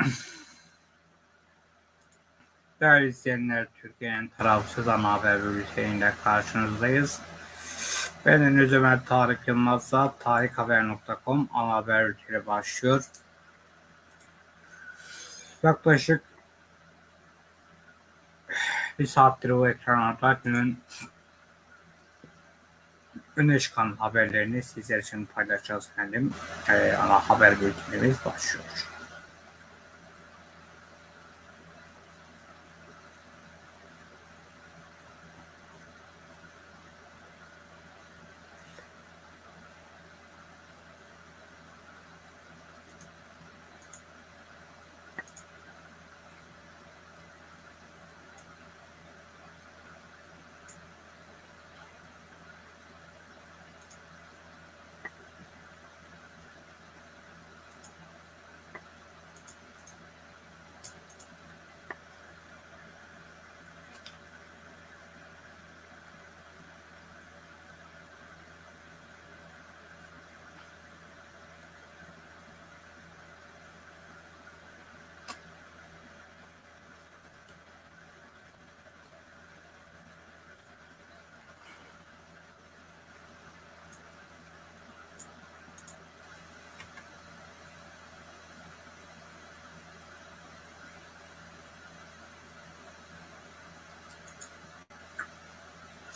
Değerli izleyenler, Türkiye'nin tarafsız ana haber bülteniyle karşınızdayız. Ben Deniz Ömer Tarık Yılmaz'la tarikhaber.com ana haber bülteni başlıyor. Yaklaşık bir saattir bu ekranlarda günün öne çıkan haberlerini sizler için paylaşacağız efendim. Ee, ana haber bültenimiz başlıyor.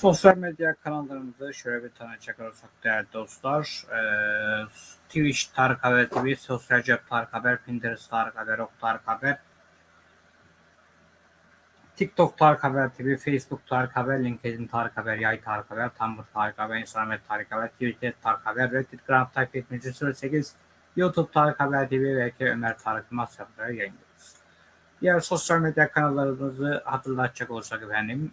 Sosyal medya kanallarımızı şöyle bir tanıcak olursak değerli dostlar. Ee, Twitch Tarık Haber TV, Sosyal Cep Tarık Haber, Pinterest Tarık Haber, Ok Tarık Haber, TikTok Tarık Haber TV, Facebook Tarık Haber, LinkedIn Tarık Haber, Yay Tarık Haber, Tumblr Tarık Haber, Instagram Tarık Haber, Twitter Tarık Haber, Reddit Grand Type 7308, YouTube Tarık Haber TV ve Ömer Tarık Yılmaz yayınlıyoruz. Diğer sosyal medya kanallarımızı hatırlatacak olursak efendim,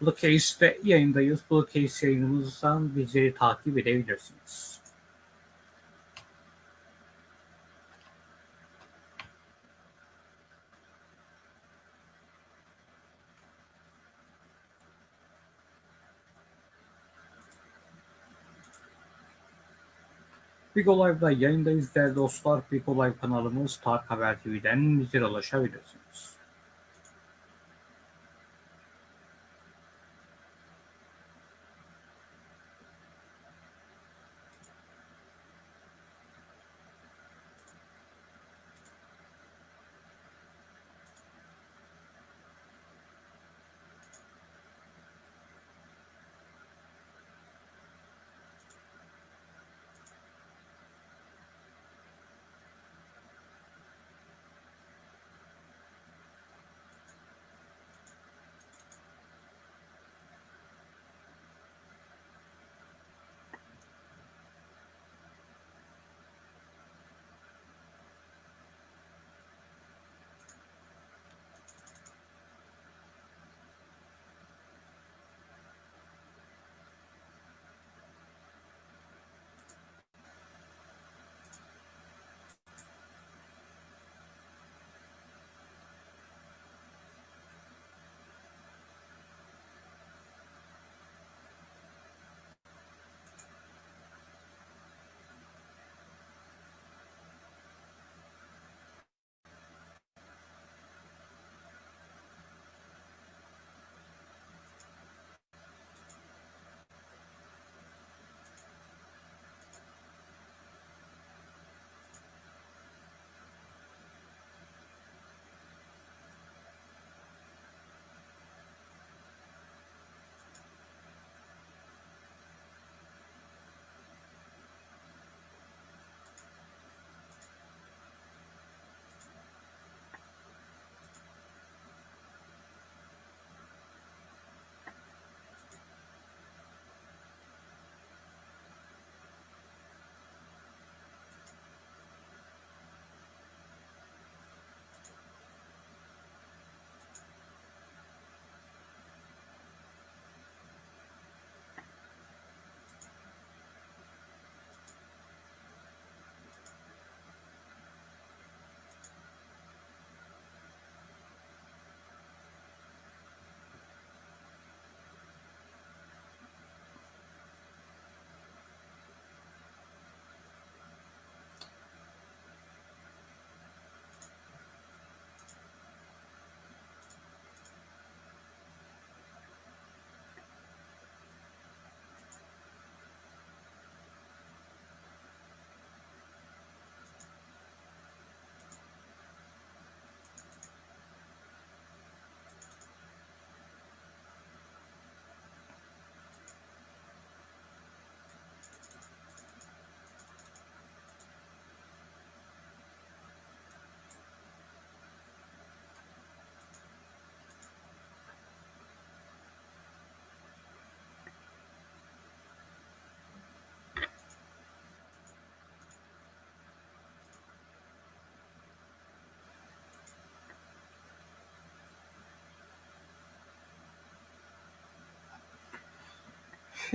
Blue Case'de yayındayız. Blue Case yayınımızdan bizleri takip edebilirsiniz. Big Live'da yayındayız değerli dostlar. Big Live kanalımız Tarık Haber TV'den bizlere ulaşabilirsiniz.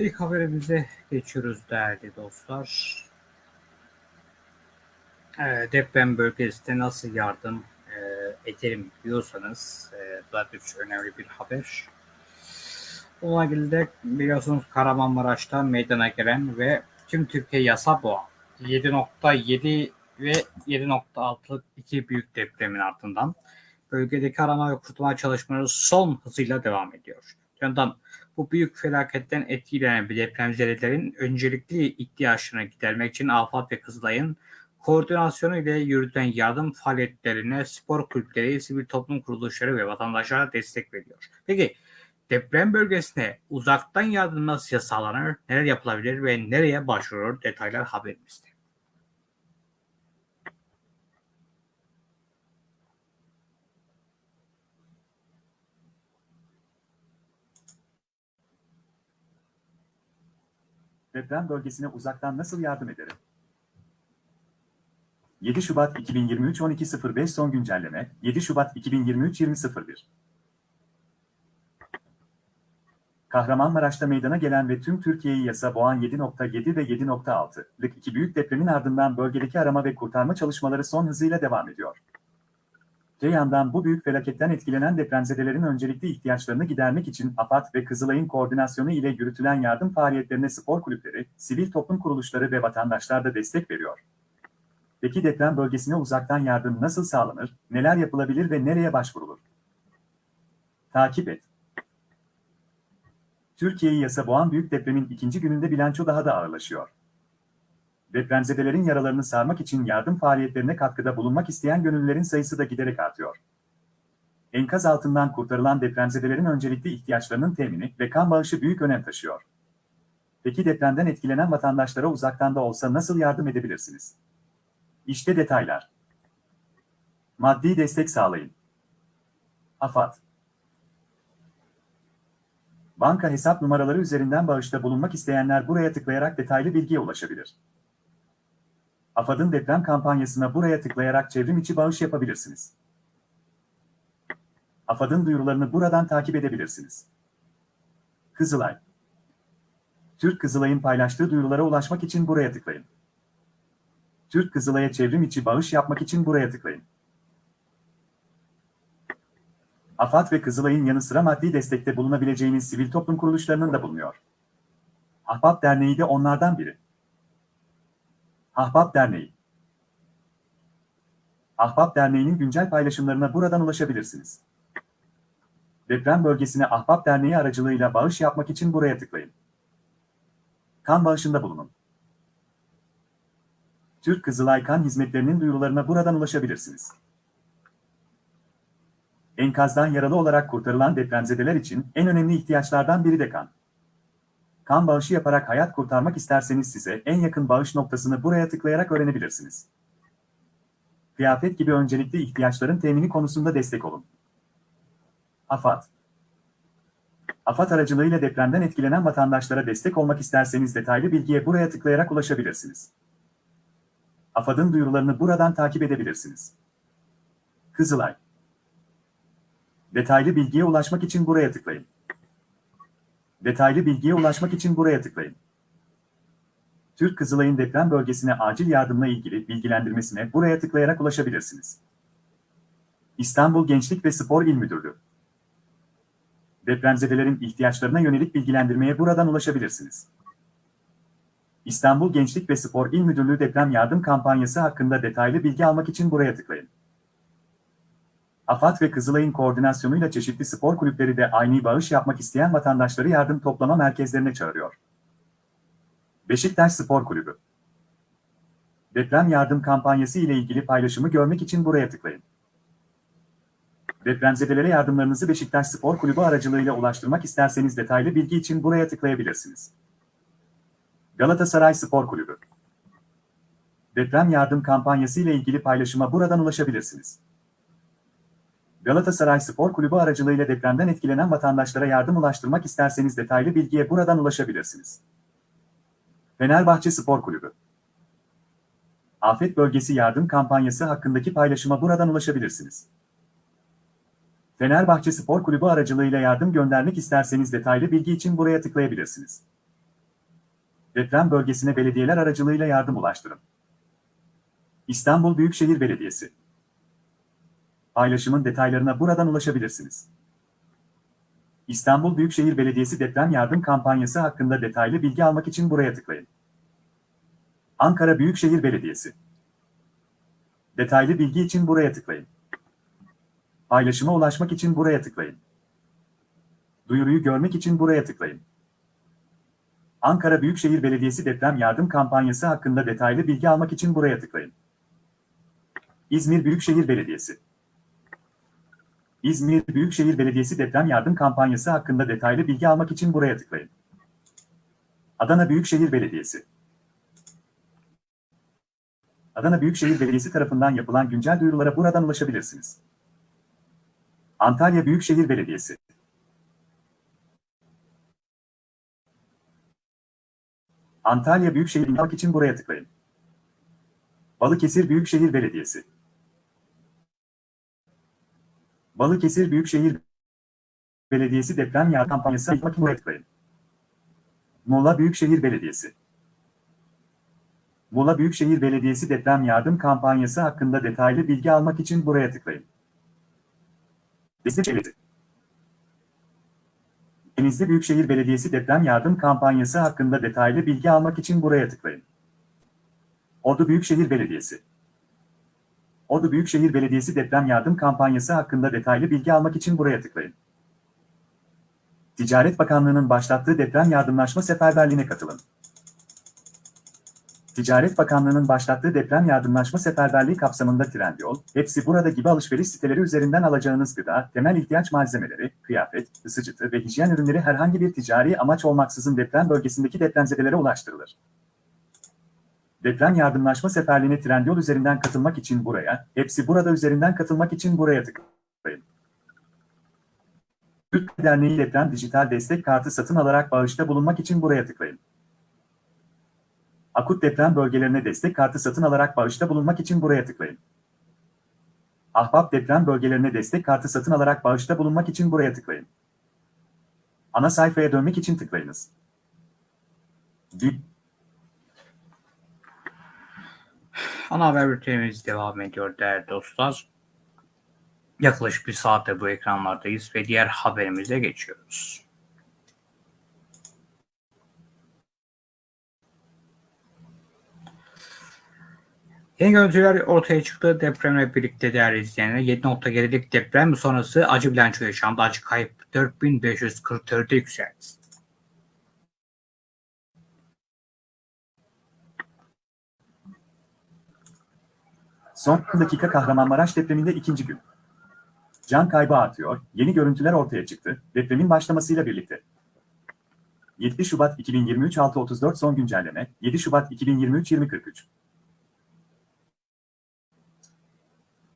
İlk haberimize geçiyoruz değerli dostlar. Ee, deprem bölgesinde nasıl yardım e, edelim diyorsanız e, bu da bir önemli bir haber. Bununla ilgili de biliyorsunuz Kahramanmaraş'ta meydana gelen ve tüm Türkiye yasa boğan 7.7 ve 7.6'lık iki büyük depremin ardından bölgedeki arama ve kurtarma çalışmaları son hızıyla devam ediyor. Yandan bu büyük felaketten etkilenen depremzedelerin öncelikli ihtiyaçlarını gidermek için AFAD ve Kızılay'ın koordinasyonu ile yürütülen yardım faaliyetlerine spor kulüpleri, sivil toplum kuruluşları ve vatandaşlara destek veriyor. Peki deprem bölgesine uzaktan yardım nasıl sağlanır, neler yapılabilir ve nereye başvurur detaylar haberimizde. Deprem bölgesine uzaktan nasıl yardım ederim? 7 Şubat 2023 12.05 son güncelleme 7 Şubat 2023 20.01 Kahramanmaraş'ta meydana gelen ve tüm Türkiye'yi yasa boğan 7.7 ve 7.6'lık iki büyük depremin ardından bölgedeki arama ve kurtarma çalışmaları son hızıyla devam ediyor. Öte yandan bu büyük felaketten etkilenen depremzedelerin öncelikli ihtiyaçlarını gidermek için AFAD ve Kızılay'ın koordinasyonu ile yürütülen yardım faaliyetlerine spor kulüpleri, sivil toplum kuruluşları ve vatandaşlar da destek veriyor. Peki deprem bölgesine uzaktan yardım nasıl sağlanır, neler yapılabilir ve nereye başvurulur? Takip et. Türkiye'yi yasa boğan büyük depremin ikinci gününde bilanço daha da ağırlaşıyor. Depremzedelerin yaralarını sarmak için yardım faaliyetlerine katkıda bulunmak isteyen gönüllülerin sayısı da giderek artıyor. Enkaz altından kurtarılan depremzedelerin öncelikli ihtiyaçlarının temini ve kan bağışı büyük önem taşıyor. Peki depremden etkilenen vatandaşlara uzaktan da olsa nasıl yardım edebilirsiniz? İşte detaylar. Maddi destek sağlayın. AFAD Banka hesap numaraları üzerinden bağışta bulunmak isteyenler buraya tıklayarak detaylı bilgiye ulaşabilir. AFAD'ın deprem kampanyasına buraya tıklayarak çevrim içi bağış yapabilirsiniz. AFAD'ın duyurularını buradan takip edebilirsiniz. Kızılay Türk Kızılay'ın paylaştığı duyurulara ulaşmak için buraya tıklayın. Türk Kızılay'a çevrim içi bağış yapmak için buraya tıklayın. AFAD ve Kızılay'ın yanı sıra maddi destekte bulunabileceğiniz sivil toplum kuruluşlarının da bulunuyor. Ahbap Derneği de onlardan biri. Ahbap Derneği Ahbap Derneği'nin güncel paylaşımlarına buradan ulaşabilirsiniz. Deprem bölgesine Ahbap Derneği aracılığıyla bağış yapmak için buraya tıklayın. Kan bağışında bulunun. Türk Kızılay Kan Hizmetlerinin duyurularına buradan ulaşabilirsiniz. Enkazdan yaralı olarak kurtarılan depremzedeler için en önemli ihtiyaçlardan biri de kan. Kan bağışı yaparak hayat kurtarmak isterseniz size en yakın bağış noktasını buraya tıklayarak öğrenebilirsiniz. Kıyafet gibi öncelikli ihtiyaçların temini konusunda destek olun. AFAD AFAD aracılığıyla depremden etkilenen vatandaşlara destek olmak isterseniz detaylı bilgiye buraya tıklayarak ulaşabilirsiniz. AFAD'ın duyurularını buradan takip edebilirsiniz. Kızılay Detaylı bilgiye ulaşmak için buraya tıklayın. Detaylı bilgiye ulaşmak için buraya tıklayın. Türk Kızılay'ın deprem bölgesine acil yardımla ilgili bilgilendirmesine buraya tıklayarak ulaşabilirsiniz. İstanbul Gençlik ve Spor İl Müdürlüğü Depremzedelerin ihtiyaçlarına yönelik bilgilendirmeye buradan ulaşabilirsiniz. İstanbul Gençlik ve Spor İl Müdürlüğü deprem yardım kampanyası hakkında detaylı bilgi almak için buraya tıklayın. AFAD ve Kızılay'ın koordinasyonuyla çeşitli spor kulüpleri de aynı bağış yapmak isteyen vatandaşları yardım toplama merkezlerine çağırıyor. Beşiktaş Spor Kulübü Deprem yardım kampanyası ile ilgili paylaşımı görmek için buraya tıklayın. Depremzedelere yardımlarınızı Beşiktaş Spor Kulübü aracılığıyla ulaştırmak isterseniz detaylı bilgi için buraya tıklayabilirsiniz. Galatasaray Spor Kulübü Deprem yardım kampanyası ile ilgili paylaşıma buradan ulaşabilirsiniz. Galatasaray Spor Kulübü aracılığıyla depremden etkilenen vatandaşlara yardım ulaştırmak isterseniz detaylı bilgiye buradan ulaşabilirsiniz. Fenerbahçe Spor Kulübü Afet Bölgesi Yardım Kampanyası hakkındaki paylaşıma buradan ulaşabilirsiniz. Fenerbahçe Spor Kulübü aracılığıyla yardım göndermek isterseniz detaylı bilgi için buraya tıklayabilirsiniz. Deprem bölgesine belediyeler aracılığıyla yardım ulaştırın. İstanbul Büyükşehir Belediyesi. Paylaşımın detaylarına buradan ulaşabilirsiniz. İstanbul Büyükşehir Belediyesi deprem yardım kampanyası hakkında detaylı bilgi almak için buraya tıklayın. Ankara Büyükşehir Belediyesi. Detaylı bilgi için buraya tıklayın. Paylaşıma ulaşmak için buraya tıklayın. Duyuruyu görmek için buraya tıklayın. Ankara Büyükşehir Belediyesi deprem yardım kampanyası hakkında detaylı bilgi almak için buraya tıklayın. İzmir Büyükşehir Belediyesi. İzmir Büyükşehir Belediyesi deprem yardım kampanyası hakkında detaylı bilgi almak için buraya tıklayın. Adana Büyükşehir Belediyesi. Adana Büyükşehir Belediyesi tarafından yapılan güncel duyurulara buradan ulaşabilirsiniz. Antalya Büyükşehir Belediyesi. Antalya Büyükşehir almak için buraya tıklayın. Balıkesir Büyükşehir Belediyesi. Balıkesir Büyükşehir Belediyesi deprem yardım kampanyası yapmak tıklayın. Muğla Büyükşehir Belediyesi. Muğla Büyükşehir Belediyesi deprem yardım kampanyası hakkında detaylı bilgi almak için buraya tıklayın. Destek Devleti. Denizli Büyükşehir Belediyesi deprem yardım kampanyası hakkında detaylı bilgi almak için buraya tıklayın. Ordu Büyükşehir Belediyesi. Ordu Büyükşehir Belediyesi deprem yardım kampanyası hakkında detaylı bilgi almak için buraya tıklayın. Ticaret Bakanlığı'nın başlattığı deprem yardımlaşma seferberliğine katılın. Ticaret Bakanlığı'nın başlattığı deprem yardımlaşma seferberliği kapsamında Trendyol, hepsi burada gibi alışveriş siteleri üzerinden alacağınız gıda, temel ihtiyaç malzemeleri, kıyafet, ısıtıcı ve hijyen ürünleri herhangi bir ticari amaç olmaksızın deprem bölgesindeki depremzedelere ulaştırılır. Deprem yardımlaşma seferliğine Trendyol üzerinden katılmak için buraya, hepsi burada üzerinden katılmak için buraya tıklayın. Türk Derneği Deprem Dijital Destek Kartı satın alarak bağışta bulunmak için buraya tıklayın. Akut deprem bölgelerine destek kartı satın alarak bağışta bulunmak için buraya tıklayın. Ahbap deprem bölgelerine destek kartı satın alarak bağışta bulunmak için buraya tıklayın. Ana sayfaya dönmek için tıklayınız. Dip. Ana haber bültenimiz devam ediyor değerli dostlar. Yaklaşık bir saatte bu ekranlardayız ve diğer haberimize geçiyoruz. Yeni görüntüler ortaya çıktı. Depremle birlikte değerli izleyenler 7.7'lik deprem sonrası acı bilanço yaşandı. Acı kayıp 4544'e yükseldi. Son dakika Kahramanmaraş depreminde ikinci gün. Can kaybı artıyor, yeni görüntüler ortaya çıktı, depremin başlamasıyla birlikte. 7 Şubat 2023 6.34 son güncelleme, 7 Şubat 2023 20.43.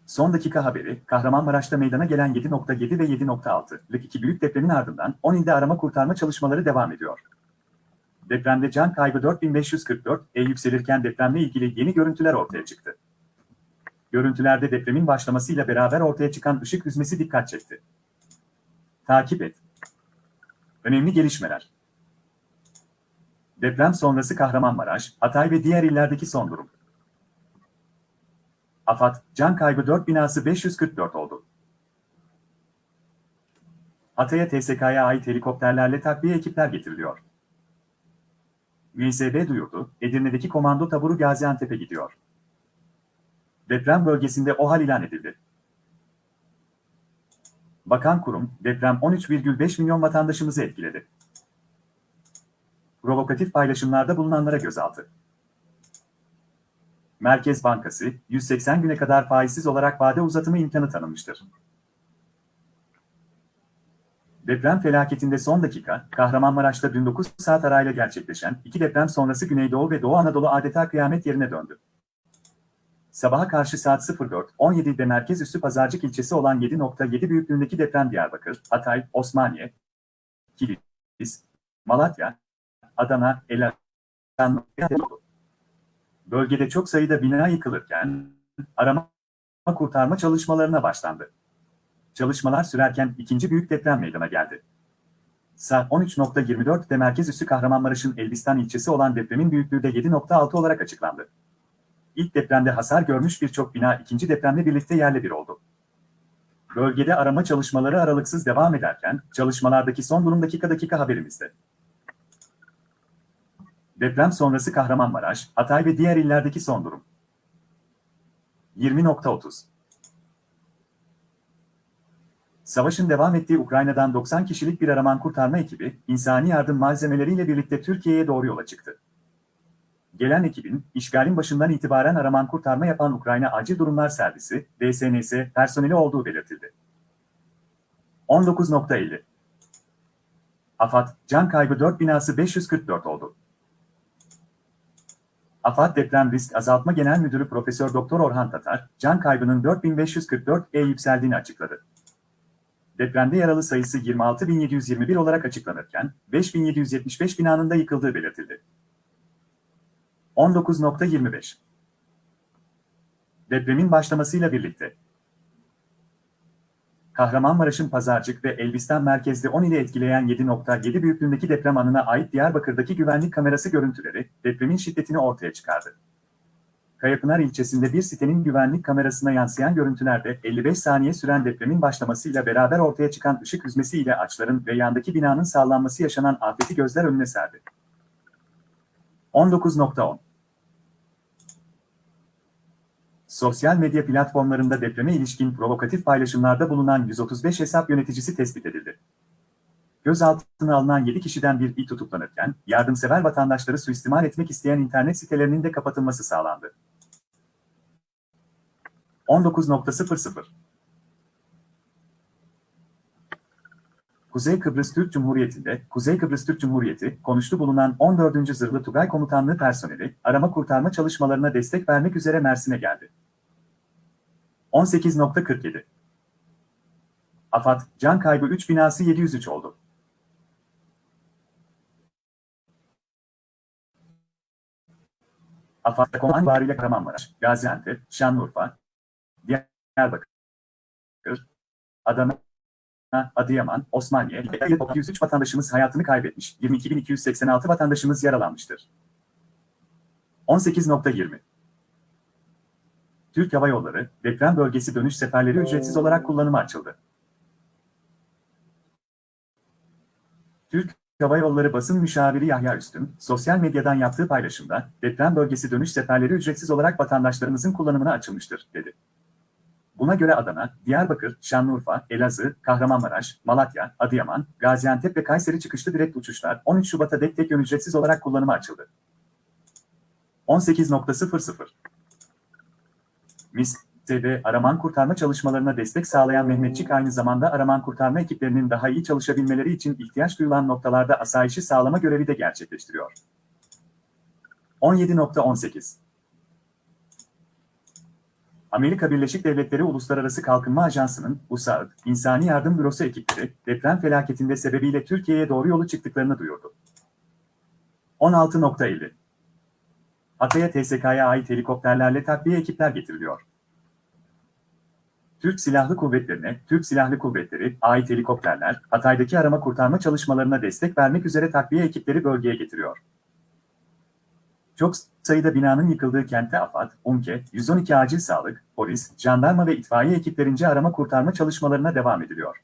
Son dakika haberi, Kahramanmaraş'ta meydana gelen 7.7 ve 7.6'lık iki büyük depremin ardından 10 ilde arama kurtarma çalışmaları devam ediyor. Depremde can kaybı 4544 e yükselirken depremle ilgili yeni görüntüler ortaya çıktı. Görüntülerde depremin başlamasıyla beraber ortaya çıkan ışık hüzmesi dikkat çekti. Takip et. Önemli gelişmeler. Deprem sonrası Kahramanmaraş, Hatay ve diğer illerdeki son durum. AFAD, can kaybı 4 binası 544 oldu. Hatay'a TSK'ya ait helikopterlerle takviye ekipler getiriliyor. MSB duyurdu, Edirne'deki komando taburu Gaziantep'e gidiyor. Deprem bölgesinde OHAL ilan edildi. Bakan kurum, deprem 13,5 milyon vatandaşımızı etkiledi. Provokatif paylaşımlarda bulunanlara gözaltı. Merkez Bankası, 180 güne kadar faizsiz olarak vade uzatımı imkanı tanımıştır. Deprem felaketinde son dakika, Kahramanmaraş'ta dün 9 saat arayla gerçekleşen iki deprem sonrası Güneydoğu ve Doğu Anadolu adeta kıyamet yerine döndü. Sabaha karşı saat 04.17'de merkez üssü Pazarcık ilçesi olan 7.7 büyüklüğündeki deprem Diyarbakır, Hatay, Osmaniye, Kilis, Malatya, Adana, oldu. Bölgede çok sayıda bina yıkılırken arama kurtarma çalışmalarına başlandı. Çalışmalar sürerken ikinci büyük deprem meydana geldi. Saat 13.24'de merkez üssü Kahramanmaraş'ın Elbistan ilçesi olan depremin büyüklüğü de 7.6 olarak açıklandı. İlk depremde hasar görmüş birçok bina ikinci depremle birlikte yerle bir oldu. Bölgede arama çalışmaları aralıksız devam ederken, çalışmalardaki son durum dakika dakika haberimizde. Deprem sonrası Kahramanmaraş, Hatay ve diğer illerdeki son durum. 20.30 Savaşın devam ettiği Ukrayna'dan 90 kişilik bir araman kurtarma ekibi, insani yardım malzemeleriyle birlikte Türkiye'ye doğru yola çıktı. Gelen ekibin, işgalin başından itibaren araman kurtarma yapan Ukrayna Acil Durumlar Servisi, DSNS, personeli olduğu belirtildi. 19.50 AFAD, can kaybı 4 binası 544 oldu. AFAD Deprem Risk Azaltma Genel Müdürü Profesör Doktor Orhan Tatar, can kaybının 4544'e yükseldiğini açıkladı. Depremde yaralı sayısı 26.721 olarak açıklanırken, 5.775 binanın da yıkıldığı belirtildi. 19.25 Depremin başlamasıyla birlikte Kahramanmaraş'ın Pazarcık ve Elbistan merkezli 10 ile etkileyen 7.7 büyüklüğündeki deprem anına ait Diyarbakır'daki güvenlik kamerası görüntüleri depremin şiddetini ortaya çıkardı. Kayapınar ilçesinde bir sitenin güvenlik kamerasına yansıyan görüntülerde 55 saniye süren depremin başlamasıyla beraber ortaya çıkan ışık hüzmesi ile ağaçların ve yandaki binanın sallanması yaşanan afeti gözler önüne serdi. 19.10 Sosyal medya platformlarında depreme ilişkin provokatif paylaşımlarda bulunan 135 hesap yöneticisi tespit edildi. Gözaltına alınan 7 kişiden bir il tutuklanırken, yardımsever vatandaşları suistimal etmek isteyen internet sitelerinin de kapatılması sağlandı. 19.00 Kuzey Kıbrıs Türk Cumhuriyeti'nde, Kuzey Kıbrıs Türk Cumhuriyeti, konuştu bulunan 14. Zırhlı Tugay Komutanlığı personeli, arama kurtarma çalışmalarına destek vermek üzere Mersin'e geldi. 18.47 AFAD, can kaybı 3 binası 703 oldu. AFAD, Koman Bariyle Kahramanmaraş, Gaziantep, Şanlıurfa, Diyarbakır, Adana, Adıyaman, Osmaniye, 103 vatandaşımız hayatını kaybetmiş, 22.286 vatandaşımız yaralanmıştır. 18.20 Türk Hava Yolları, deprem bölgesi dönüş seferleri ücretsiz olarak kullanıma açıldı. Türk Hava Yolları basın müşaviri Yahya Üstün, sosyal medyadan yaptığı paylaşımda, deprem bölgesi dönüş seferleri ücretsiz olarak vatandaşlarımızın kullanımına açılmıştır, dedi. Buna göre Adana, Diyarbakır, Şanlıurfa, Elazığ, Kahramanmaraş, Malatya, Adıyaman, Gaziantep ve Kayseri çıkışlı direkt uçuşlar 13 Şubat'a dek tek yön ücretsiz olarak kullanıma açıldı. 18.00 MIS, TV, araman kurtarma çalışmalarına destek sağlayan Mehmetçik aynı zamanda araman kurtarma ekiplerinin daha iyi çalışabilmeleri için ihtiyaç duyulan noktalarda asayişi sağlama görevi de gerçekleştiriyor. 17.18 Amerika Birleşik Devletleri Uluslararası Kalkınma Ajansı'nın USAID, İnsani Yardım Bürosu ekipleri, deprem felaketinde sebebiyle Türkiye'ye doğru yolu çıktıklarını duyurdu. 16.50 Hatay'a TSK'ya ait helikopterlerle takviye ekipler getiriliyor. Türk Silahlı Kuvvetleri'ne, Türk Silahlı Kuvvetleri, ait helikopterler, Hatay'daki arama kurtarma çalışmalarına destek vermek üzere takviye ekipleri bölgeye getiriyor. Çok sayıda binanın yıkıldığı kentte AFAD, UNKE, 112 acil sağlık, polis, jandarma ve itfaiye ekiplerince arama kurtarma çalışmalarına devam ediliyor.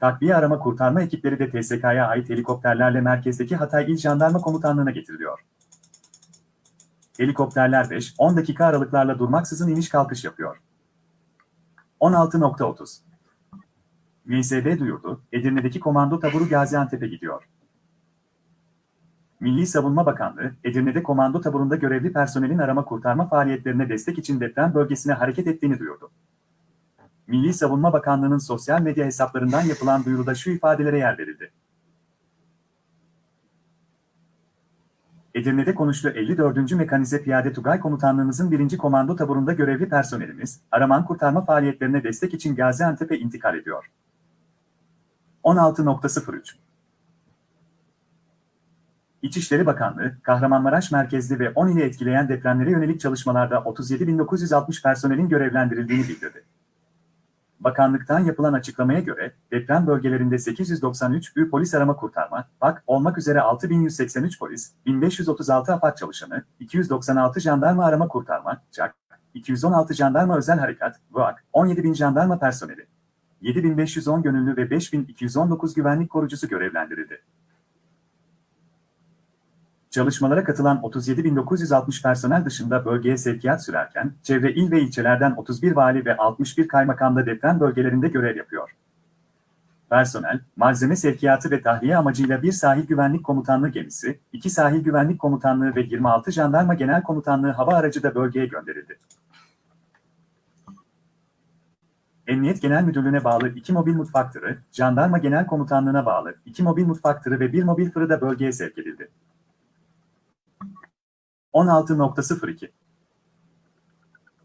Takviye arama kurtarma ekipleri de TSK'ya ait helikopterlerle merkezdeki Hatay İl Jandarma Komutanlığı'na getiriliyor. Helikopterler 5-10 dakika aralıklarla durmaksızın iniş kalkış yapıyor. 16.30 MSB duyurdu, Edirne'deki komando taburu Gaziantep'e gidiyor. Milli Savunma Bakanlığı, Edirne'de komando taburunda görevli personelin arama kurtarma faaliyetlerine destek için deprem bölgesine hareket ettiğini duyurdu. Milli Savunma Bakanlığı'nın sosyal medya hesaplarından yapılan duyuruda şu ifadelere yer verildi. Edirne'de konuştu 54. Mekanize Piyade Tugay Komutanlığımızın 1. Komando taburunda görevli personelimiz, araman kurtarma faaliyetlerine destek için Gaziantep'e intikal ediyor. 16.03 İçişleri Bakanlığı, Kahramanmaraş merkezli ve 10 ili etkileyen depremlere yönelik çalışmalarda 37.960 personelin görevlendirildiğini bildirdi. Bakanlıktan yapılan açıklamaya göre deprem bölgelerinde 893 ÜR polis arama kurtarma, BAK olmak üzere 6183 polis, 1536 AFAD çalışanı, 296 jandarma arama kurtarma, CAK, 216 jandarma özel harekat, VAK, 17.000 jandarma personeli, 7510 gönüllü ve 5219 güvenlik korucusu görevlendirildi. Çalışmalara katılan 37.960 personel dışında bölgeye sevkiyat sürerken, çevre il ve ilçelerden 31 vali ve 61 kaymakam da deprem bölgelerinde görev yapıyor. Personel, malzeme sevkiyatı ve tahliye amacıyla bir sahil güvenlik komutanlığı gemisi, iki sahil güvenlik komutanlığı ve 26 jandarma genel komutanlığı hava aracı da bölgeye gönderildi. Emniyet Genel Müdürlüğü'ne bağlı iki mobil mutfak tırı, Jandarma Genel Komutanlığı'na bağlı iki mobil mutfak tırı ve bir mobil fırı da bölgeye sevk edildi. 16.02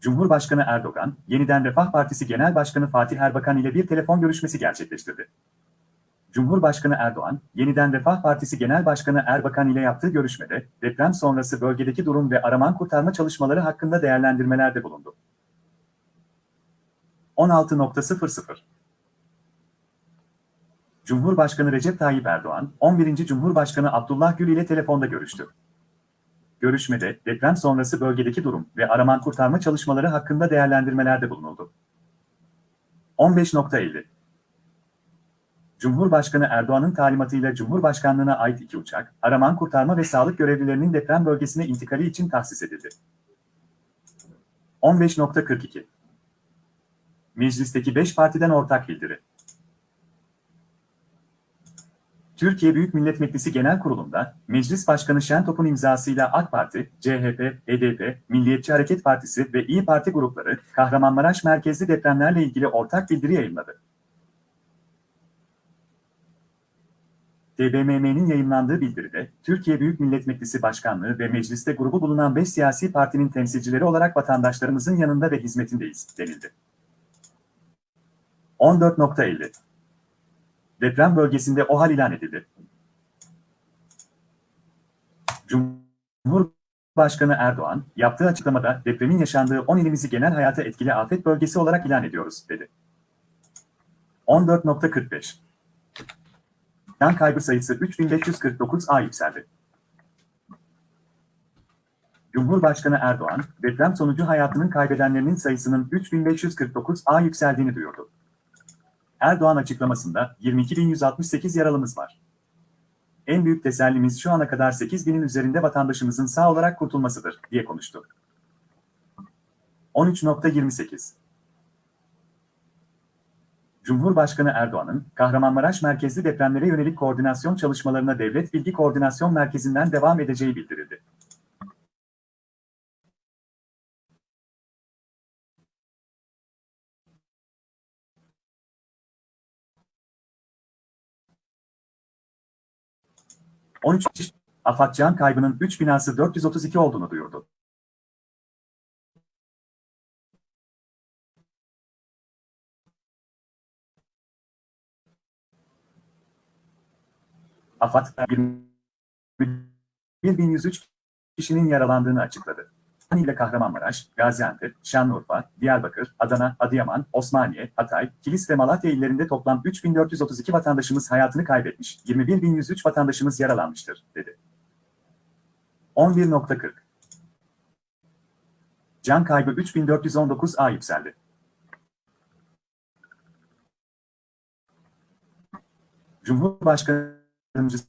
Cumhurbaşkanı Erdoğan, yeniden Refah Partisi Genel Başkanı Fatih Erbakan ile bir telefon görüşmesi gerçekleştirdi. Cumhurbaşkanı Erdoğan, yeniden Refah Partisi Genel Başkanı Erbakan ile yaptığı görüşmede, deprem sonrası bölgedeki durum ve araman kurtarma çalışmaları hakkında değerlendirmelerde bulundu. 16.00 Cumhurbaşkanı Recep Tayyip Erdoğan, 11. Cumhurbaşkanı Abdullah Gül ile telefonda görüştü. Görüşmede deprem sonrası bölgedeki durum ve araman kurtarma çalışmaları hakkında değerlendirmelerde bulunuldu. 15.50 Cumhurbaşkanı Erdoğan'ın talimatıyla Cumhurbaşkanlığına ait iki uçak, araman kurtarma ve sağlık görevlilerinin deprem bölgesine intikali için tahsis edildi. 15.42 Meclisteki 5 partiden ortak bildiri. Türkiye Büyük Millet Meclisi Genel Kurulu'nda Meclis Başkanı Şentop'un imzasıyla AK Parti, CHP, HDP, Milliyetçi Hareket Partisi ve İyi Parti grupları Kahramanmaraş merkezli depremlerle ilgili ortak bildiri yayınladı. TBMM'nin yayınlandığı bildiride, Türkiye Büyük Millet Meclisi Başkanlığı ve mecliste grubu bulunan 5 siyasi partinin temsilcileri olarak vatandaşlarımızın yanında ve hizmetindeyiz, denildi. 14.50 Deprem bölgesinde OHAL ilan edildi. Cumhurbaşkanı Erdoğan, yaptığı açıklamada depremin yaşandığı 10 ilimizi genel hayata etkili afet bölgesi olarak ilan ediyoruz, dedi. 14.45 Can kaybı sayısı 3549'a yükseldi. Cumhurbaşkanı Erdoğan, deprem sonucu hayatının kaybedenlerinin sayısının 3549'a yükseldiğini duyurdu. Erdoğan açıklamasında 22.168 yaralımız var. En büyük tesellimiz şu ana kadar 8.000'in üzerinde vatandaşımızın sağ olarak kurtulmasıdır, diye konuştu. 13.28 Cumhurbaşkanı Erdoğan'ın, Kahramanmaraş merkezli depremlere yönelik koordinasyon çalışmalarına Devlet Bilgi Koordinasyon Merkezi'nden devam edeceği bildirildi. ...13 AFAD can kaybının 3 binası 432 olduğunu duyurdu. AFAD 2103 kişinin yaralandığını açıkladı. İle Kahramanmaraş, Gaziantep, Şanlıurfa, Diyarbakır, Adana, Adıyaman, Osmaniye, Hatay, Kilis ve Malatya illerinde toplam 3432 vatandaşımız hayatını kaybetmiş, 21103 vatandaşımız yaralanmıştır, dedi. 11.40 Can kaybı 3419'a yükseldi. Cumhurbaşkanı Yardımcısı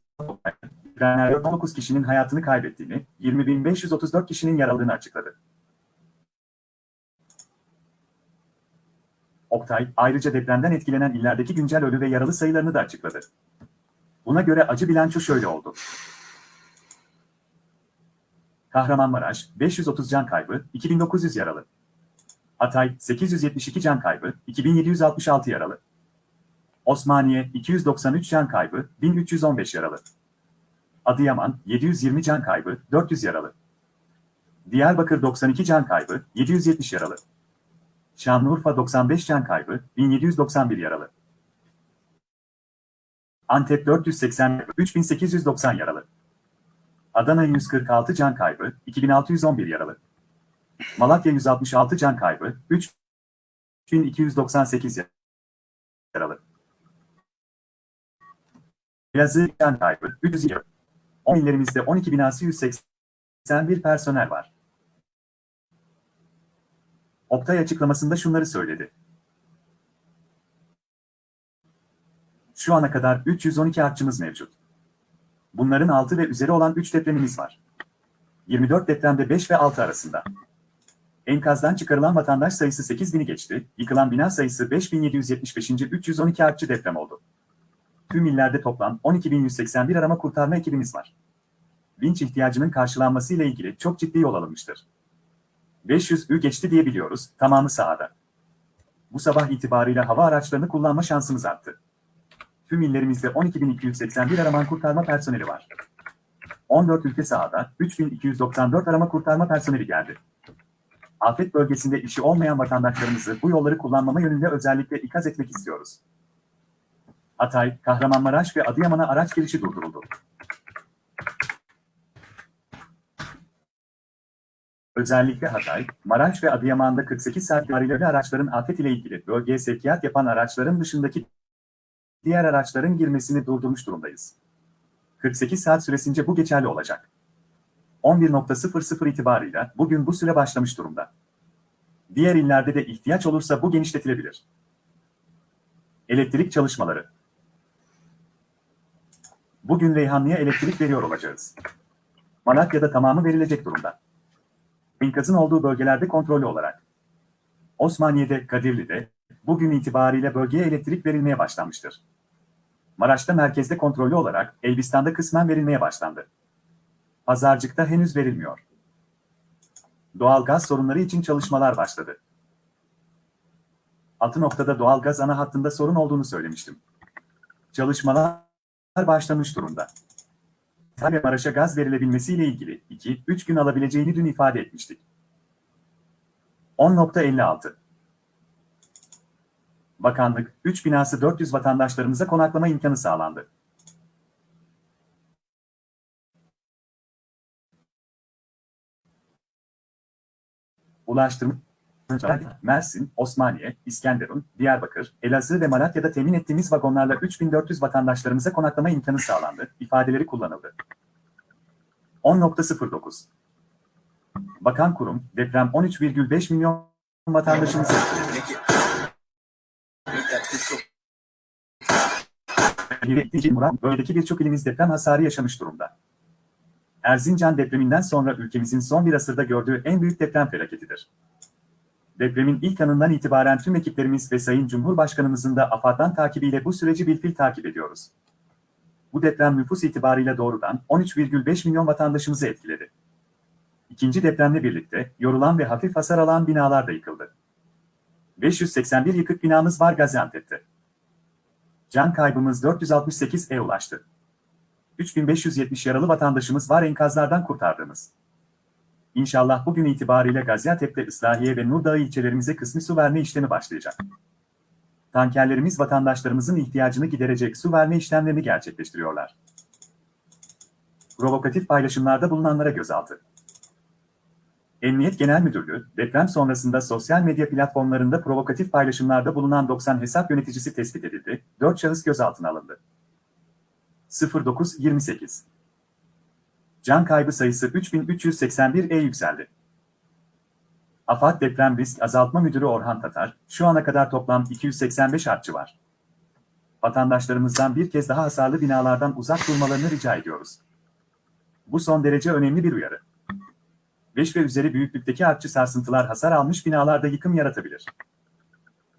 depremlerde 19 kişinin hayatını kaybettiğini, 20.534 kişinin yaralandığını açıkladı. Oktay, ayrıca depremden etkilenen illerdeki güncel ölü ve yaralı sayılarını da açıkladı. Buna göre acı bilanço şöyle oldu. Kahramanmaraş, 530 can kaybı, 2900 yaralı. Hatay, 872 can kaybı, 2766 yaralı. Osmaniye 293 can kaybı, 1315 yaralı. Adıyaman 720 can kaybı, 400 yaralı. Diyarbakır 92 can kaybı, 770 yaralı. Şanlıurfa 95 can kaybı, 1791 yaralı. Antep 480, 3890 yaralı. Adana 146 can kaybı, 2611 yaralı. Malatya 166 can kaybı, 3298 yaralı. Elazığ can kaybı 300 yaralı. 10 illerimizde 12 binası 181 personel var. Oktay açıklamasında şunları söyledi. Şu ana kadar 312 artçımız mevcut. Bunların 6 ve üzeri olan 3 depremimiz var. 24 depremde 5 ve 6 arasında. Enkazdan çıkarılan vatandaş sayısı 8000'i geçti, yıkılan bina sayısı 5775. 312 artçı deprem oldu. Tüm illerde toplam 12.181 arama kurtarma ekibimiz var. Vinç ihtiyacının karşılanması ile ilgili çok ciddi yol alınmıştır. 500 ü geçti diye biliyoruz, tamamı sahada. Bu sabah itibarıyla hava araçlarını kullanma şansımız arttı. Tüm illerimizde 12.281 arama kurtarma personeli var. 14 ülke sahada 3294 arama kurtarma personeli geldi. Afet bölgesinde işi olmayan vatandaşlarımızı bu yolları kullanmama yönünde özellikle ikaz etmek istiyoruz. Hatay, Kahramanmaraş ve Adıyaman'a araç girişi durduruldu. Özellikle Hatay, Maraş ve Adıyaman'da 48 saat civarıyla araçların afet ile ilgili bölgeye sevkiyat yapan araçların dışındaki diğer araçların girmesini durdurmuş durumdayız. 48 saat süresince bu geçerli olacak. 11.00 itibarıyla bugün bu süre başlamış durumda. Diğer illerde de ihtiyaç olursa bu genişletilebilir. Elektrik çalışmaları Bugün Reyhanlı'ya elektrik veriyor olacağız. Malatya'da tamamı verilecek durumda. Enkazın olduğu bölgelerde kontrollü olarak. Osmaniye'de, Kadirli'de, bugün itibariyle bölgeye elektrik verilmeye başlanmıştır. Maraş'ta merkezde kontrollü olarak, Elbistan'da kısmen verilmeye başlandı. Pazarcık'ta henüz verilmiyor. Doğal gaz sorunları için çalışmalar başladı. Altı noktada doğal gaz ana hattında sorun olduğunu söylemiştim. Çalışmalar başlamış durumda. Maraş'a gaz verilebilmesiyle ilgili 2-3 gün alabileceğini dün ifade etmiştik. 10.56 Bakanlık, 3 binası 400 vatandaşlarımıza konaklama imkanı sağlandı. Ulaştırma, Mersin, Osmaniye, İskenderun, Diyarbakır, Elazığ ve Malatya'da temin ettiğimiz vagonlarla 3400 vatandaşlarımıza konaklama imkanı sağlandı, ifadeleri kullanıldı. 10.09 Bakan kurum, deprem 13,5 milyon vatandaşımızı etkiledi. Murat, bölgedeki birçok ilimiz deprem hasarı yaşamış durumda. Erzincan depreminden sonra ülkemizin son bir asırda gördüğü en büyük deprem felaketidir. Depremin ilk anından itibaren tüm ekiplerimiz ve Sayın Cumhurbaşkanımızın da AFAD'dan takibiyle bu süreci bilfil takip ediyoruz. Bu deprem nüfus itibarıyla doğrudan 13,5 milyon vatandaşımızı etkiledi. İkinci depremle birlikte yorulan ve hafif hasar alan binalar da yıkıldı. 581 yıkık binamız var Gaziantep'te. Can kaybımız 468'e ulaştı. 3570 yaralı vatandaşımız var enkazlardan kurtardığımız. İnşallah bugün itibariyle Gaziantep'te Islahiye ve Nurdağı ilçelerimize kısmi su verme işlemi başlayacak. Tankerlerimiz vatandaşlarımızın ihtiyacını giderecek su verme işlemlerini gerçekleştiriyorlar. Provokatif paylaşımlarda bulunanlara gözaltı. Emniyet Genel Müdürlüğü, deprem sonrasında sosyal medya platformlarında provokatif paylaşımlarda bulunan 90 hesap yöneticisi tespit edildi, 4 şahıs gözaltına alındı. 0928 Can kaybı sayısı 3381'e yükseldi. AFAD Deprem Risk Azaltma Müdürü Orhan Tatar, şu ana kadar toplam 285 artçı var. Vatandaşlarımızdan bir kez daha hasarlı binalardan uzak durmalarını rica ediyoruz. Bu son derece önemli bir uyarı. 5 ve üzeri büyüklükteki artçı sarsıntılar hasar almış binalarda yıkım yaratabilir.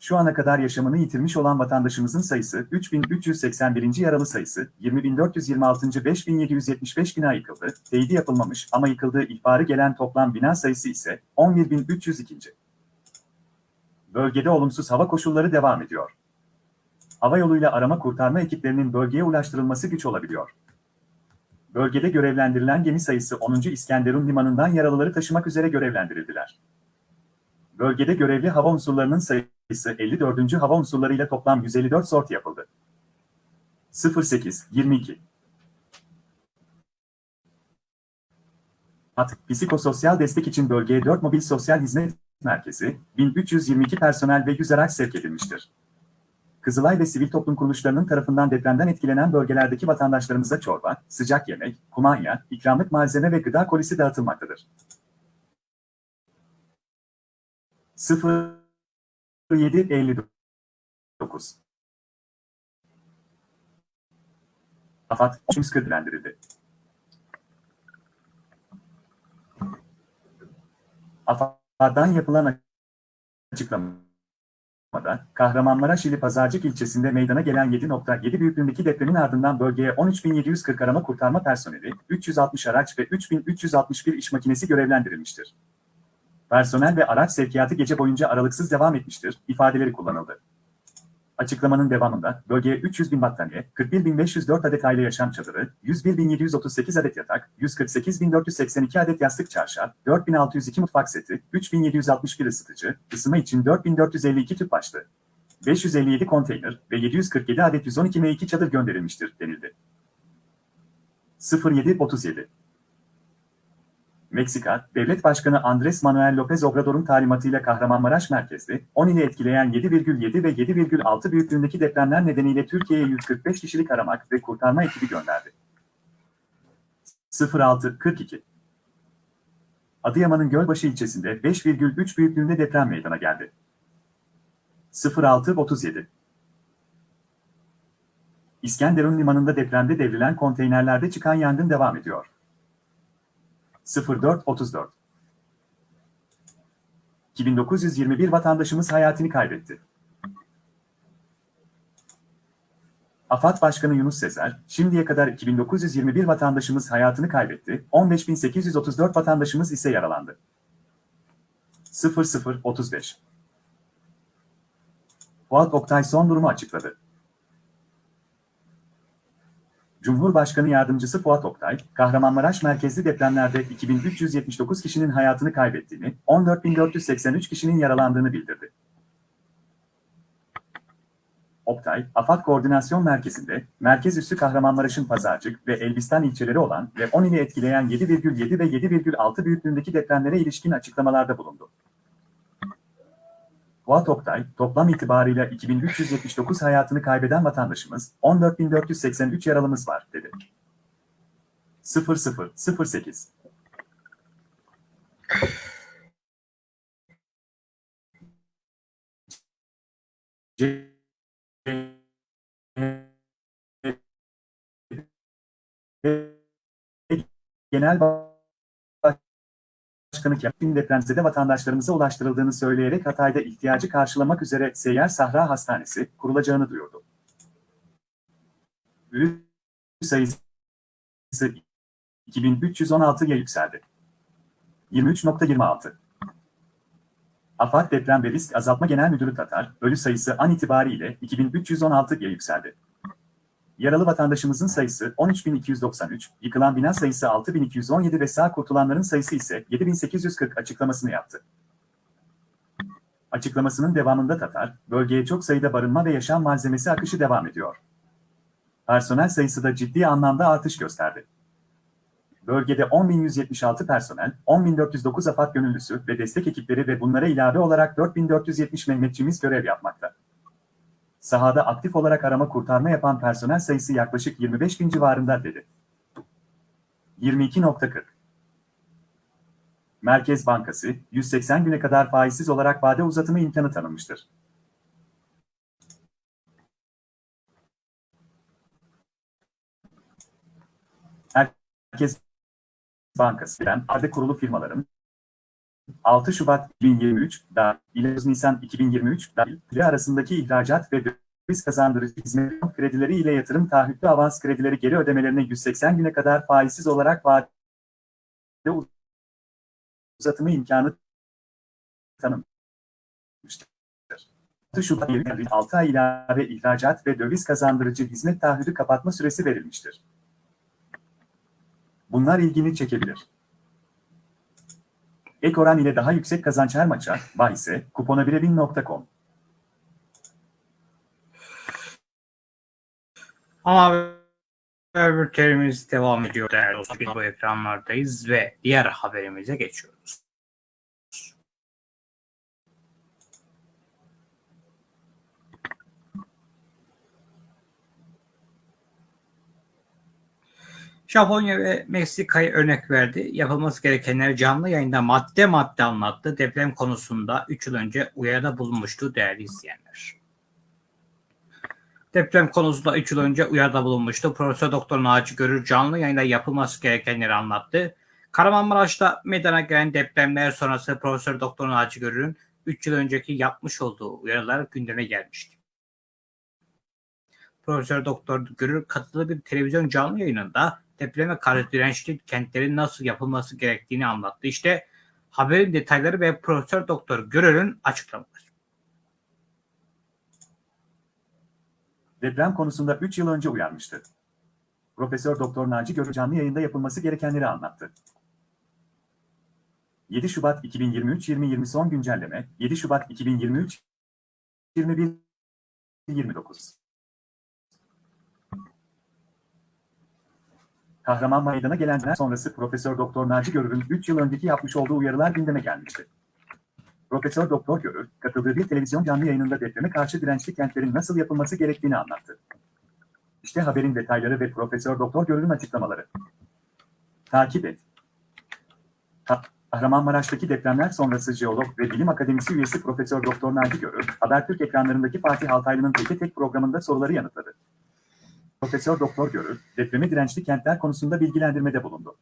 Şu ana kadar yaşamını yitirmiş olan vatandaşımızın sayısı 3381. yaralı sayısı 20426. 5775 bina yıkıldı. Teyidi yapılmamış ama yıkıldığı ihbarı gelen toplam bina sayısı ise 11302. Bölgede olumsuz hava koşulları devam ediyor. Hava yoluyla arama kurtarma ekiplerinin bölgeye ulaştırılması güç olabiliyor. Bölgede görevlendirilen gemi sayısı 10. İskenderun Limanı'ndan yaralıları taşımak üzere görevlendirildiler. Bölgede görevli hava unsurlarının sayısı 54. hava unsurlarıyla toplam 154 sorti yapıldı. 08-22 At, psikososyal destek için bölgeye 4 mobil sosyal hizmet merkezi, 1322 personel ve 100 araç sevk edilmiştir. Kızılay ve sivil toplum kuruluşlarının tarafından depremden etkilenen bölgelerdeki vatandaşlarımıza çorba, sıcak yemek, kumanya, ikramlık malzeme ve gıda kolisi dağıtılmaktadır. 0759 AFAD, Çimskırdilendirildi. AFAD'dan yapılan açıklamada, Kahramanmaraş ili Pazarcık ilçesinde meydana gelen 7.7 büyüklüğündeki depremin ardından bölgeye 13.740 arama kurtarma personeli, 360 araç ve 3.361 iş makinesi görevlendirilmiştir. Personel ve araç sevkiyatı gece boyunca aralıksız devam etmiştir, ifadeleri kullanıldı. Açıklamanın devamında bölgeye 300 bin battaniye, 41.504 adet aile yaşam çadırı, 101.738 adet yatak, 148.482 adet yastık çarşaf, 4.602 mutfak seti, 3.761 ısıtıcı, ısınma için 4.452 tüp başlı, 557 konteyner ve 747 adet 112 M2 çadır gönderilmiştir denildi. 0737 Meksika, Devlet Başkanı Andres Manuel López Obrador'un talimatıyla Kahramanmaraş merkezli, 10 ili etkileyen 7,7 ve 7,6 büyüklüğündeki depremler nedeniyle Türkiye'ye 145 kişilik aramak ve kurtarma ekibi gönderdi. 0642 Adıyaman'ın Gölbaşı ilçesinde 5,3 büyüklüğünde deprem meydana geldi. 0637 İskenderun limanında depremde devrilen konteynerlerde çıkan yangın devam ediyor. 0434 2921 vatandaşımız hayatını kaybetti. AFAD Başkanı Yunus Sezer, şimdiye kadar 2921 vatandaşımız hayatını kaybetti, 15834 vatandaşımız ise yaralandı. 0035 Fuat Oktay son durumu açıkladı. Cumhurbaşkanı Yardımcısı Fuat Oktay, Kahramanmaraş merkezli depremlerde 2379 kişinin hayatını kaybettiğini, 14483 kişinin yaralandığını bildirdi. Oktay, AFAD Koordinasyon Merkezi'nde, merkez üssü Kahramanmaraş'ın Pazarcık ve Elbistan ilçeleri olan ve 10 ili etkileyen 7,7 ve 7,6 büyüklüğündeki depremlere ilişkin açıklamalarda bulundu. Fuat Oktay, toplam itibarıyla 2379 hayatını kaybeden vatandaşımız, 14483 yaralımız var, dedi. 0008 Genel Başkanı Kemal depremzede vatandaşlarımıza ulaştırıldığını söyleyerek Hatay'da ihtiyacı karşılamak üzere Seyyar Sahra Hastanesi kurulacağını duyurdu. Ölü sayısı 2316'ya yükseldi. 23.26 AFAD Deprem ve Risk Azaltma Genel Müdürü Tatar, ölü sayısı an itibariyle 2316'ya yükseldi. Yaralı vatandaşımızın sayısı 13.293, yıkılan bina sayısı 6.217 ve sağ kurtulanların sayısı ise 7.840 açıklamasını yaptı. Açıklamasının devamında Tatar, bölgeye çok sayıda barınma ve yaşam malzemesi akışı devam ediyor. Personel sayısı da ciddi anlamda artış gösterdi. Bölgede 10.176 personel, 10.409 AFAD gönüllüsü ve destek ekipleri ve bunlara ilave olarak 4.470 Mehmetçimiz görev yapmakta. Sahada aktif olarak arama kurtarma yapan personel sayısı yaklaşık 25 bin civarında dedi. 22.40 Merkez Bankası, 180 güne kadar faizsiz olarak vade uzatımı imkanı tanımıştır. Merkez Bankası, vade kurulu firmaların 6 Şubat 2023 ile Nisan 2023 dahil arasındaki ihracat ve döviz kazandırıcı hizmet kredileri ile yatırım taahhütlü avans kredileri geri ödemelerine 180 güne kadar faizsiz olarak vadede uzatımı imkanı tanımıştır. 6 Şubat 6 ay ilave ihracat ve döviz kazandırıcı hizmet taahhüdü kapatma süresi verilmiştir. Bunlar ilgini çekebilir. Ek oran ile daha yüksek kazanç her maça, bahise, kuponabirevin.com. Ama bültenimiz devam ediyor değerli dostlar. Bu ekranlardayız ve diğer haberimize geçiyoruz. Japonya ve Meksika'yı örnek verdi. Yapılması gerekenleri canlı yayında madde madde anlattı. Deprem konusunda 3 yıl önce uyarıda bulunmuştu değerli izleyenler. Deprem konusunda 3 yıl önce uyarıda bulunmuştu. Profesör Doktor Naci Görür canlı yayında yapılması gerekenleri anlattı. Kahramanmaraş'ta meydana gelen depremler sonrası Profesör Doktor Naci Görür'ün 3 yıl önceki yapmış olduğu uyarılar gündeme gelmişti. Profesör Doktor Görür katıldığı bir televizyon canlı yayınında depreme karşı dirençli kentlerin nasıl yapılması gerektiğini anlattı. İşte haberin detayları ve Profesör Doktor Görür'ün açıklamaları. Deprem konusunda 3 yıl önce uyarmıştı. Profesör Doktor Naci Görür canlı yayında yapılması gerekenleri anlattı. 7 Şubat 2023-2020 son güncelleme 7 Şubat 2023 21 29 Kahraman Meydan'a gelenler sonrası Profesör Doktor Naci Görür'ün 3 yıl önceki yapmış olduğu uyarılar gündeme gelmişti. Profesör Doktor Görür, katıldığı bir televizyon canlı yayınında depreme karşı dirençli kentlerin nasıl yapılması gerektiğini anlattı. İşte haberin detayları ve Profesör Doktor Görür'ün açıklamaları. Takip et. Kahramanmaraş'taki depremler sonrası jeolog ve bilim akademisi üyesi Profesör Doktor Naci Görür, Habertürk ekranlarındaki Fatih Altaylı'nın Teke Tek programında soruları yanıtladı. Profesör Doktor Görür, depreme dirençli kentler konusunda bilgilendirmede bulundu.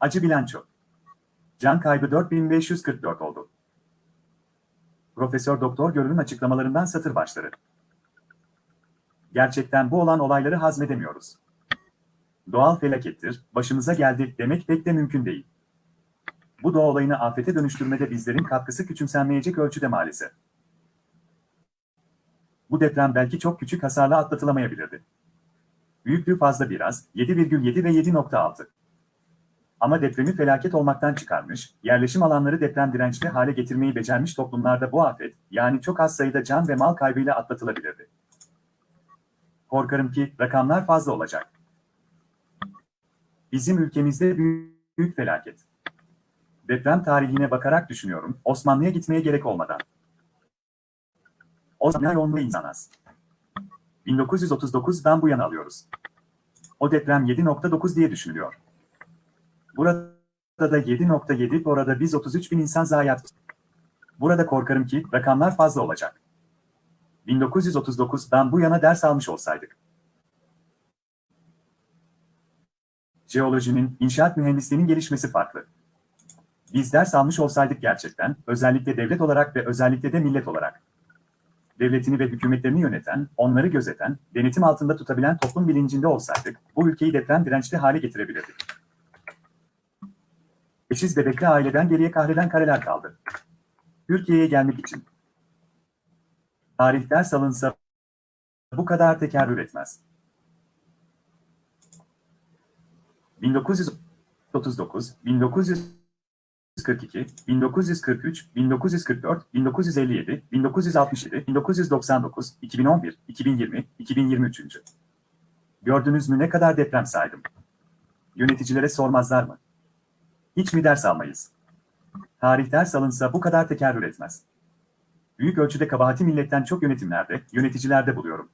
Acı bilanço. Can kaybı 4544 oldu. Profesör Doktor Görür'ün açıklamalarından satır başları. Gerçekten bu olan olayları hazmedemiyoruz. Doğal felakettir, başımıza geldi demek pek de mümkün değil. Bu doğa olayını afete dönüştürmede bizlerin katkısı küçümsenmeyecek ölçüde maalesef. Bu deprem belki çok küçük hasarla atlatılamayabilirdi. Büyüklüğü fazla biraz, 7,7 ve 7,6. Ama depremi felaket olmaktan çıkarmış, yerleşim alanları deprem dirençli hale getirmeyi becermiş toplumlarda bu afet, yani çok az sayıda can ve mal kaybıyla atlatılabilirdi. Korkarım ki rakamlar fazla olacak. Bizim ülkemizde büyük, büyük felaket. Deprem tarihine bakarak düşünüyorum, Osmanlı'ya gitmeye gerek olmadan. O zaman yoğunluğu insan az. 1939'dan bu yana alıyoruz. O deprem 7.9 diye düşünülüyor. Burada da 7.7, orada biz 33 bin insan zayiat. Burada korkarım ki rakamlar fazla olacak. 1939'dan bu yana ders almış olsaydık. Jeolojinin, inşaat mühendisliğinin gelişmesi farklı. Biz ders almış olsaydık gerçekten, özellikle devlet olarak ve özellikle de millet olarak. Devletini ve hükümetlerini yöneten, onları gözeten, denetim altında tutabilen toplum bilincinde olsaydık, bu ülkeyi deprem dirençli hale getirebilirdik. Eşiz bebekli aileden geriye kahreden kareler kaldı. Türkiye'ye gelmek için. Tarih ders alınsa bu kadar tekerrür etmez. 1939, 1942, 1943, 1944, 1957, 1967, 1999, 2011, 2020, 2023. Gördünüz mü ne kadar deprem saydım? Yöneticilere sormazlar mı? Hiç mi ders almayız? Tarih ders alınsa bu kadar tekerrür etmez. Büyük ölçüde kabahati milletten çok yönetimlerde, yöneticilerde buluyorum.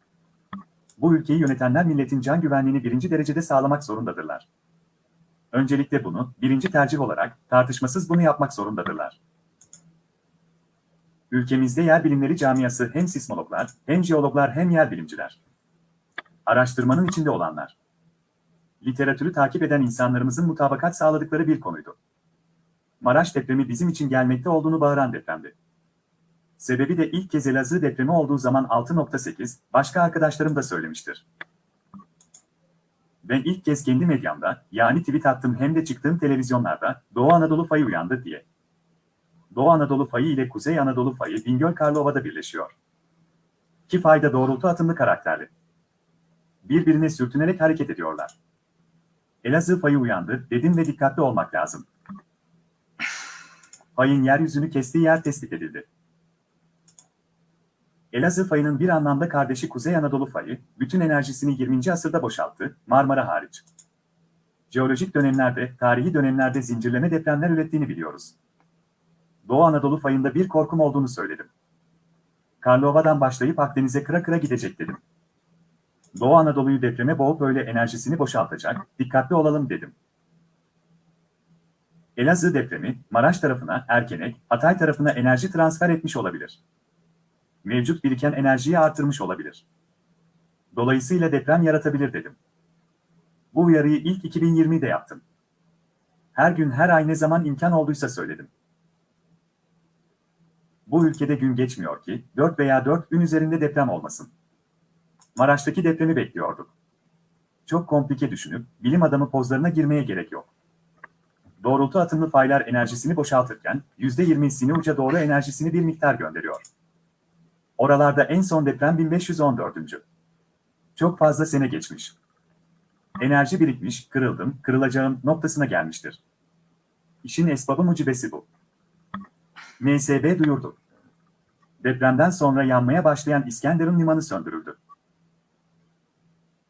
Bu ülkeyi yönetenler milletin can güvenliğini birinci derecede sağlamak zorundadırlar. Öncelikle bunu, birinci tercih olarak, tartışmasız bunu yapmak zorundadırlar. Ülkemizde yer bilimleri camiası hem sismologlar, hem jeologlar hem yer bilimciler. Araştırmanın içinde olanlar. Literatürü takip eden insanlarımızın mutabakat sağladıkları bir konuydu. Maraş depremi bizim için gelmekte olduğunu bağıran depremdi. Sebebi de ilk kez Elazığ depremi olduğu zaman 6.8, başka arkadaşlarım da söylemiştir. Ben ilk kez kendi medyamda, yani tweet attım hem de çıktığım televizyonlarda, Doğu Anadolu fayı uyandı diye. Doğu Anadolu fayı ile Kuzey Anadolu fayı Bingöl Karlova'da birleşiyor. İki fayda doğrultu atımlı karakterli. Birbirine sürtünerek hareket ediyorlar. Elazığ fayı uyandı, dedim ve dikkatli olmak lazım. Fayın yeryüzünü kestiği yer tespit edildi. Elazığ fayının bir anlamda kardeşi Kuzey Anadolu fayı, bütün enerjisini 20. asırda boşalttı, Marmara hariç. Jeolojik dönemlerde, tarihi dönemlerde zincirleme depremler ürettiğini biliyoruz. Doğu Anadolu fayında bir korkum olduğunu söyledim. Karlova'dan başlayıp Akdeniz'e kıra kıra gidecek dedim. Doğu Anadolu'yu depreme boğup öyle enerjisini boşaltacak, dikkatli olalım dedim. Elazığ depremi, Maraş tarafına, Erkenek, Hatay tarafına enerji transfer etmiş olabilir. Mevcut biriken enerjiyi artırmış olabilir. Dolayısıyla deprem yaratabilir dedim. Bu uyarıyı ilk 2020'de yaptım. Her gün her ay ne zaman imkan olduysa söyledim. Bu ülkede gün geçmiyor ki 4 veya 4 gün üzerinde deprem olmasın. Maraş'taki depremi bekliyorduk. Çok komplike düşünüp bilim adamı pozlarına girmeye gerek yok. Doğrultu atımlı faylar enerjisini boşaltırken %20'sini uca doğru enerjisini bir miktar gönderiyor. Oralarda en son deprem 1514. Çok fazla sene geçmiş. Enerji birikmiş, kırıldım, kırılacağım noktasına gelmiştir. İşin esbabı mucibesi bu. MSB duyurdu. Depremden sonra yanmaya başlayan İskenderun limanı söndürüldü.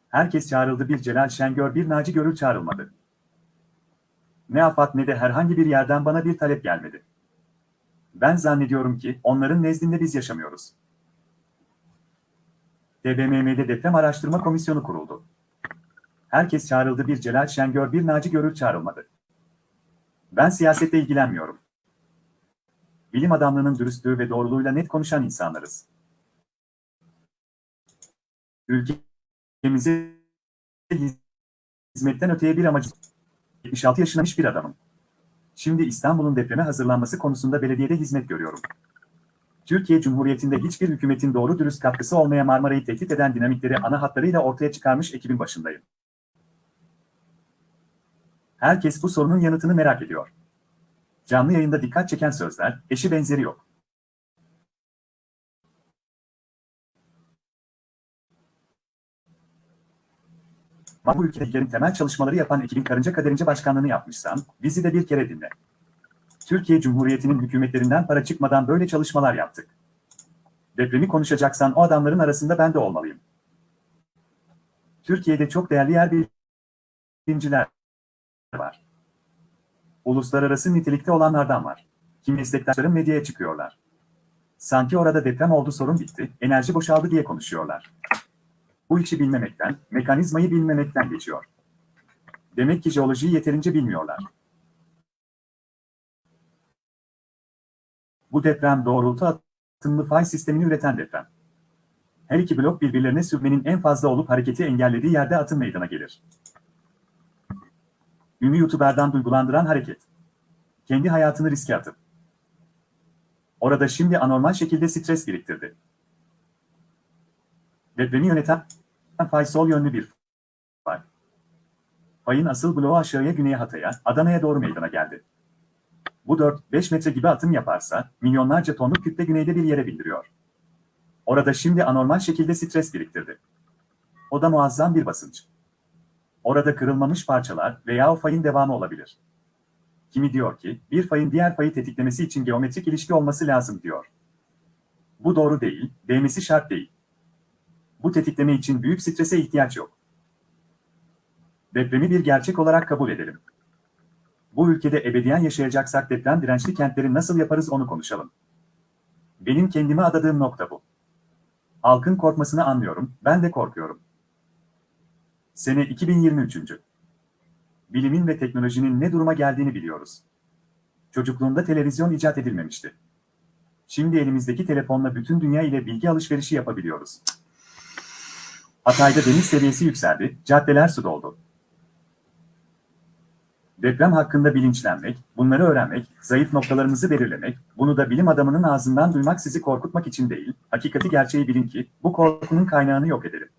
Herkes çağrıldı bir Celal Şengör bir Naci Görür çağrılmadı. Ne AFAD ne de herhangi bir yerden bana bir talep gelmedi. Ben zannediyorum ki onların nezdinde biz yaşamıyoruz. TBMM'de Deprem Araştırma Komisyonu kuruldu. Herkes çağrıldı bir Celal Şengör bir Naci Görür çağrılmadı. Ben siyasette ilgilenmiyorum. Bilim adamlığının dürüstlüğü ve doğruluğuyla net konuşan insanlarız. Ülkemize hizmetten öteye bir amacı 76 yaşındamış bir adamım. Şimdi İstanbul'un depreme hazırlanması konusunda belediyede hizmet görüyorum. Türkiye Cumhuriyeti'nde hiçbir hükümetin doğru dürüst katkısı olmaya Marmara'yı tehdit eden dinamikleri ana hatlarıyla ortaya çıkarmış ekibin başındayım. Herkes bu sorunun yanıtını merak ediyor. Canlı yayında dikkat çeken sözler, eşi benzeri yok. Bu ülkede temel çalışmaları yapan ekibin karınca kaderince başkanlığını yapmışsam, bizi de bir kere dinle. Türkiye Cumhuriyeti'nin hükümetlerinden para çıkmadan böyle çalışmalar yaptık. Depremi konuşacaksan o adamların arasında ben de olmalıyım. Türkiye'de çok değerli yer bilimciler var. Uluslararası nitelikte olanlardan var. Kim meslektaşlarım medyaya çıkıyorlar. Sanki orada deprem oldu sorun bitti, enerji boşaldı diye konuşuyorlar. Bu işi bilmemekten, mekanizmayı bilmemekten geçiyor. Demek ki jeolojiyi yeterince bilmiyorlar. Bu deprem doğrultu atımlı fay sistemini üreten deprem. Her iki blok birbirlerine sürmenin en fazla olup hareketi engellediği yerde atım meydana gelir. Ünlü YouTuber'dan duygulandıran hareket. Kendi hayatını riske atıp. Orada şimdi anormal şekilde stres biriktirdi. Depremi yöneten fay sol yönlü bir fay. Fayın asıl bloğu aşağıya güneye Hatay'a, Adana'ya doğru meydana geldi. Bu 4-5 metre gibi atım yaparsa, milyonlarca tonluk kütle güneyde bir yere bildiriyor. Orada şimdi anormal şekilde stres biriktirdi. O da muazzam bir basınç. Orada kırılmamış parçalar veya o fayın devamı olabilir. Kimi diyor ki, bir fayın diğer fayı tetiklemesi için geometrik ilişki olması lazım diyor. Bu doğru değil, değmesi şart değil. Bu tetikleme için büyük strese ihtiyaç yok. Depremi bir gerçek olarak kabul edelim. Bu ülkede ebediyen yaşayacaksak deprem dirençli kentleri nasıl yaparız onu konuşalım. Benim kendime adadığım nokta bu. Halkın korkmasını anlıyorum, ben de korkuyorum. Sene 2023. Bilimin ve teknolojinin ne duruma geldiğini biliyoruz. Çocukluğumda televizyon icat edilmemişti. Şimdi elimizdeki telefonla bütün dünya ile bilgi alışverişi yapabiliyoruz. Hatay'da deniz seviyesi yükseldi, caddeler su doldu. Deprem hakkında bilinçlenmek, bunları öğrenmek, zayıf noktalarımızı belirlemek, bunu da bilim adamının ağzından duymak sizi korkutmak için değil, hakikati gerçeği bilin ki, bu korkunun kaynağını yok edelim.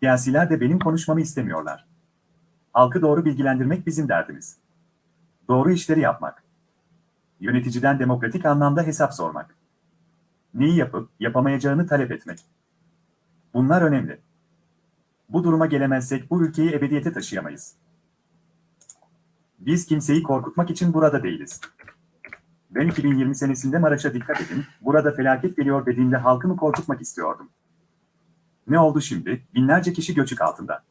Siyasiler de benim konuşmamı istemiyorlar. Halkı doğru bilgilendirmek bizim derdimiz. Doğru işleri yapmak. Yöneticiden demokratik anlamda hesap sormak. Neyi yapıp yapamayacağını talep etmek. Bunlar önemli. Bu duruma gelemezsek bu ülkeyi ebediyete taşıyamayız. Biz kimseyi korkutmak için burada değiliz. Ben 2020 senesinde Maraş'a dikkat edin, burada felaket geliyor dediğimde halkımı korkutmak istiyordum. Ne oldu şimdi? Binlerce kişi göçük altında.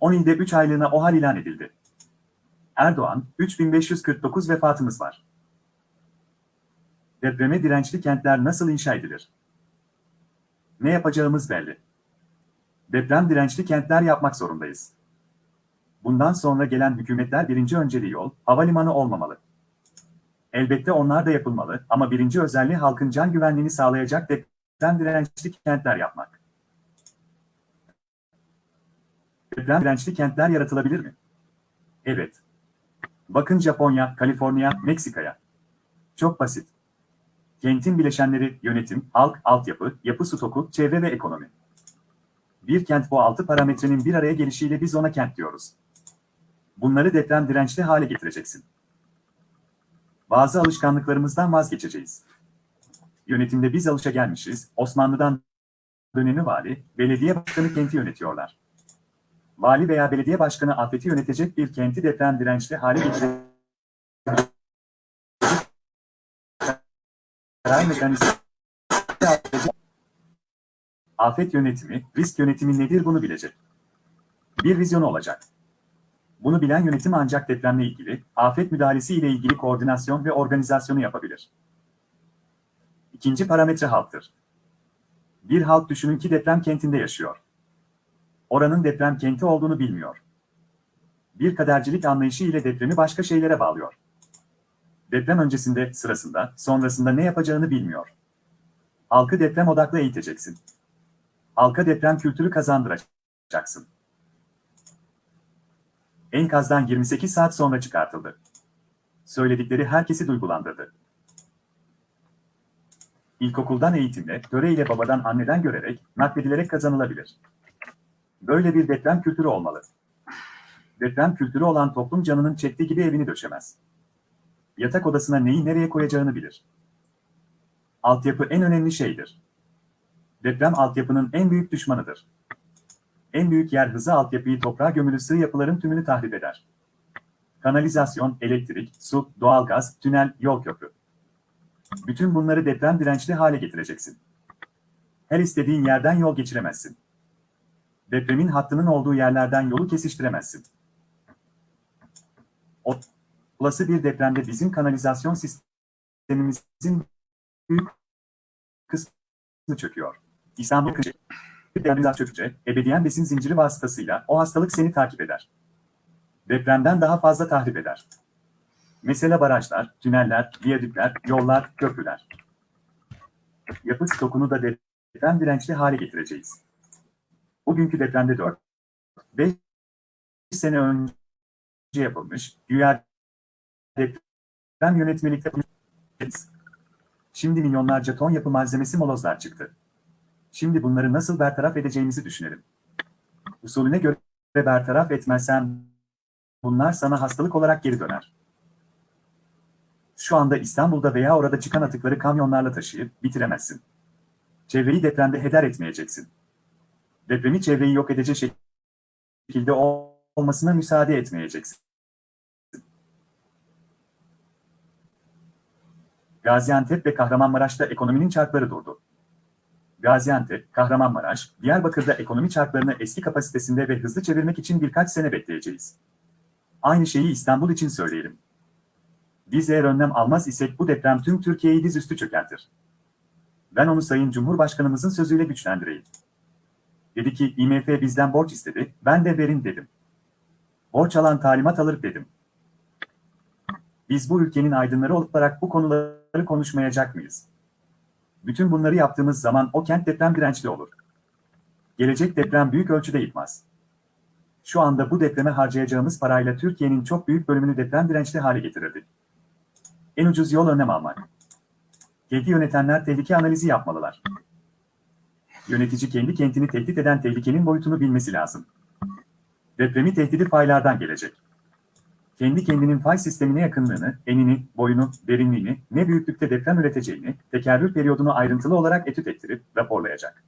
10 ilde 3 aylığına OHAL ilan edildi. Erdoğan, 3549 vefatımız var. Depreme dirençli kentler nasıl inşa edilir? Ne yapacağımız belli. Deprem dirençli kentler yapmak zorundayız. Bundan sonra gelen hükümetler birinci önceliği yol, havalimanı olmamalı. Elbette onlar da yapılmalı ama birinci özelliği halkın can güvenliğini sağlayacak deprem dirençli kentler yapmak. Deprem dirençli kentler yaratılabilir mi? Evet. Bakın Japonya, Kaliforniya, Meksika'ya. Çok basit. Kentin bileşenleri yönetim, halk, altyapı, yapı stoku, çevre ve ekonomi. Bir kent bu altı parametrenin bir araya gelişiyle biz ona kent diyoruz. Bunları deprem dirençli hale getireceksin. Bazı alışkanlıklarımızdan vazgeçeceğiz. Yönetimde biz alışa gelmişiz, Osmanlı'dan dönemi vali, belediye başkanı kenti yönetiyorlar. Vali veya belediye başkanı afeti yönetecek bir kenti deprem dirençli hale getirecek karar mekanizması Afet yönetimi, risk yönetimi nedir bunu bilecek. Bir vizyonu olacak. Bunu bilen yönetim ancak depremle ilgili, afet müdahalesi ile ilgili koordinasyon ve organizasyonu yapabilir. İkinci parametre halktır. Bir halk düşünün ki deprem kentinde yaşıyor. Oranın deprem kenti olduğunu bilmiyor. Bir kadercilik anlayışı ile depremi başka şeylere bağlıyor. Deprem öncesinde, sırasında, sonrasında ne yapacağını bilmiyor. Halkı deprem odaklı eğiteceksin. Halka deprem kültürü kazandıracaksın. Enkazdan 28 saat sonra çıkartıldı. Söyledikleri herkesi duygulandırdı. İlkokuldan eğitimle, töreyle babadan anneden görerek, nakledilerek kazanılabilir. Böyle bir deprem kültürü olmalı. Deprem kültürü olan toplum canının çektiği gibi evini döşemez. Yatak odasına neyi nereye koyacağını bilir. Altyapı en önemli şeydir. Deprem altyapının en büyük düşmanıdır. En büyük yer hızı altyapıyı toprağa gömülü sığ yapıların tümünü tahrip eder. Kanalizasyon, elektrik, su, doğalgaz, tünel, yol köprü. Bütün bunları deprem dirençli hale getireceksin. Her istediğin yerden yol geçiremezsin. Depremin hattının olduğu yerlerden yolu kesiştiremezsin. Olası bir depremde bizim kanalizasyon sistemimizin büyük kısmı çöküyor. İstanbul kışı. Kanalizasyon çökünce, ebediyen besin zinciri vasıtasıyla o hastalık seni takip eder. Depremden daha fazla tahrip eder. Mesela barajlar, tüneller, viyadükler, yollar, köprüler. Yapı stokunu da deprem dirençli hale getireceğiz. Bugünkü depremde 4, 5 sene önce yapılmış, güya deprem yönetmelikte Şimdi milyonlarca ton yapı malzemesi molozlar çıktı. Şimdi bunları nasıl bertaraf edeceğimizi düşünelim. Usulüne göre bertaraf etmezsen bunlar sana hastalık olarak geri döner. Şu anda İstanbul'da veya orada çıkan atıkları kamyonlarla taşıyıp bitiremezsin. Çevreyi depremde heder etmeyeceksin. Depremi çevreyi yok edecek şekilde olmasına müsaade etmeyeceksin. Gaziantep ve Kahramanmaraş'ta ekonominin çarkları durdu. Gaziantep, Kahramanmaraş, Diyarbakır'da ekonomi çarklarını eski kapasitesinde ve hızlı çevirmek için birkaç sene bekleyeceğiz. Aynı şeyi İstanbul için söyleyelim. Biz eğer önlem almaz isek bu deprem tüm Türkiye'yi dizüstü çökertir. Ben onu Sayın Cumhurbaşkanımızın sözüyle güçlendireyim. Dedi ki IMF bizden borç istedi, ben de verin dedim. Borç alan talimat alır dedim. Biz bu ülkenin aydınları olarak bu konuları konuşmayacak mıyız? Bütün bunları yaptığımız zaman o kent deprem dirençli olur. Gelecek deprem büyük ölçüde yıkmaz. Şu anda bu depreme harcayacağımız parayla Türkiye'nin çok büyük bölümünü deprem dirençli hale getirirdik. En ucuz yol önlem almak. Kenti yönetenler tehlike analizi yapmalılar. Yönetici kendi kentini tehdit eden tehlikenin boyutunu bilmesi lazım. Depremi tehdidi faylardan gelecek. Kendi kendinin fay sistemine yakınlığını, enini, boyunu, derinliğini, ne büyüklükte deprem üreteceğini, tekerrür periyodunu ayrıntılı olarak etüt ettirip raporlayacak.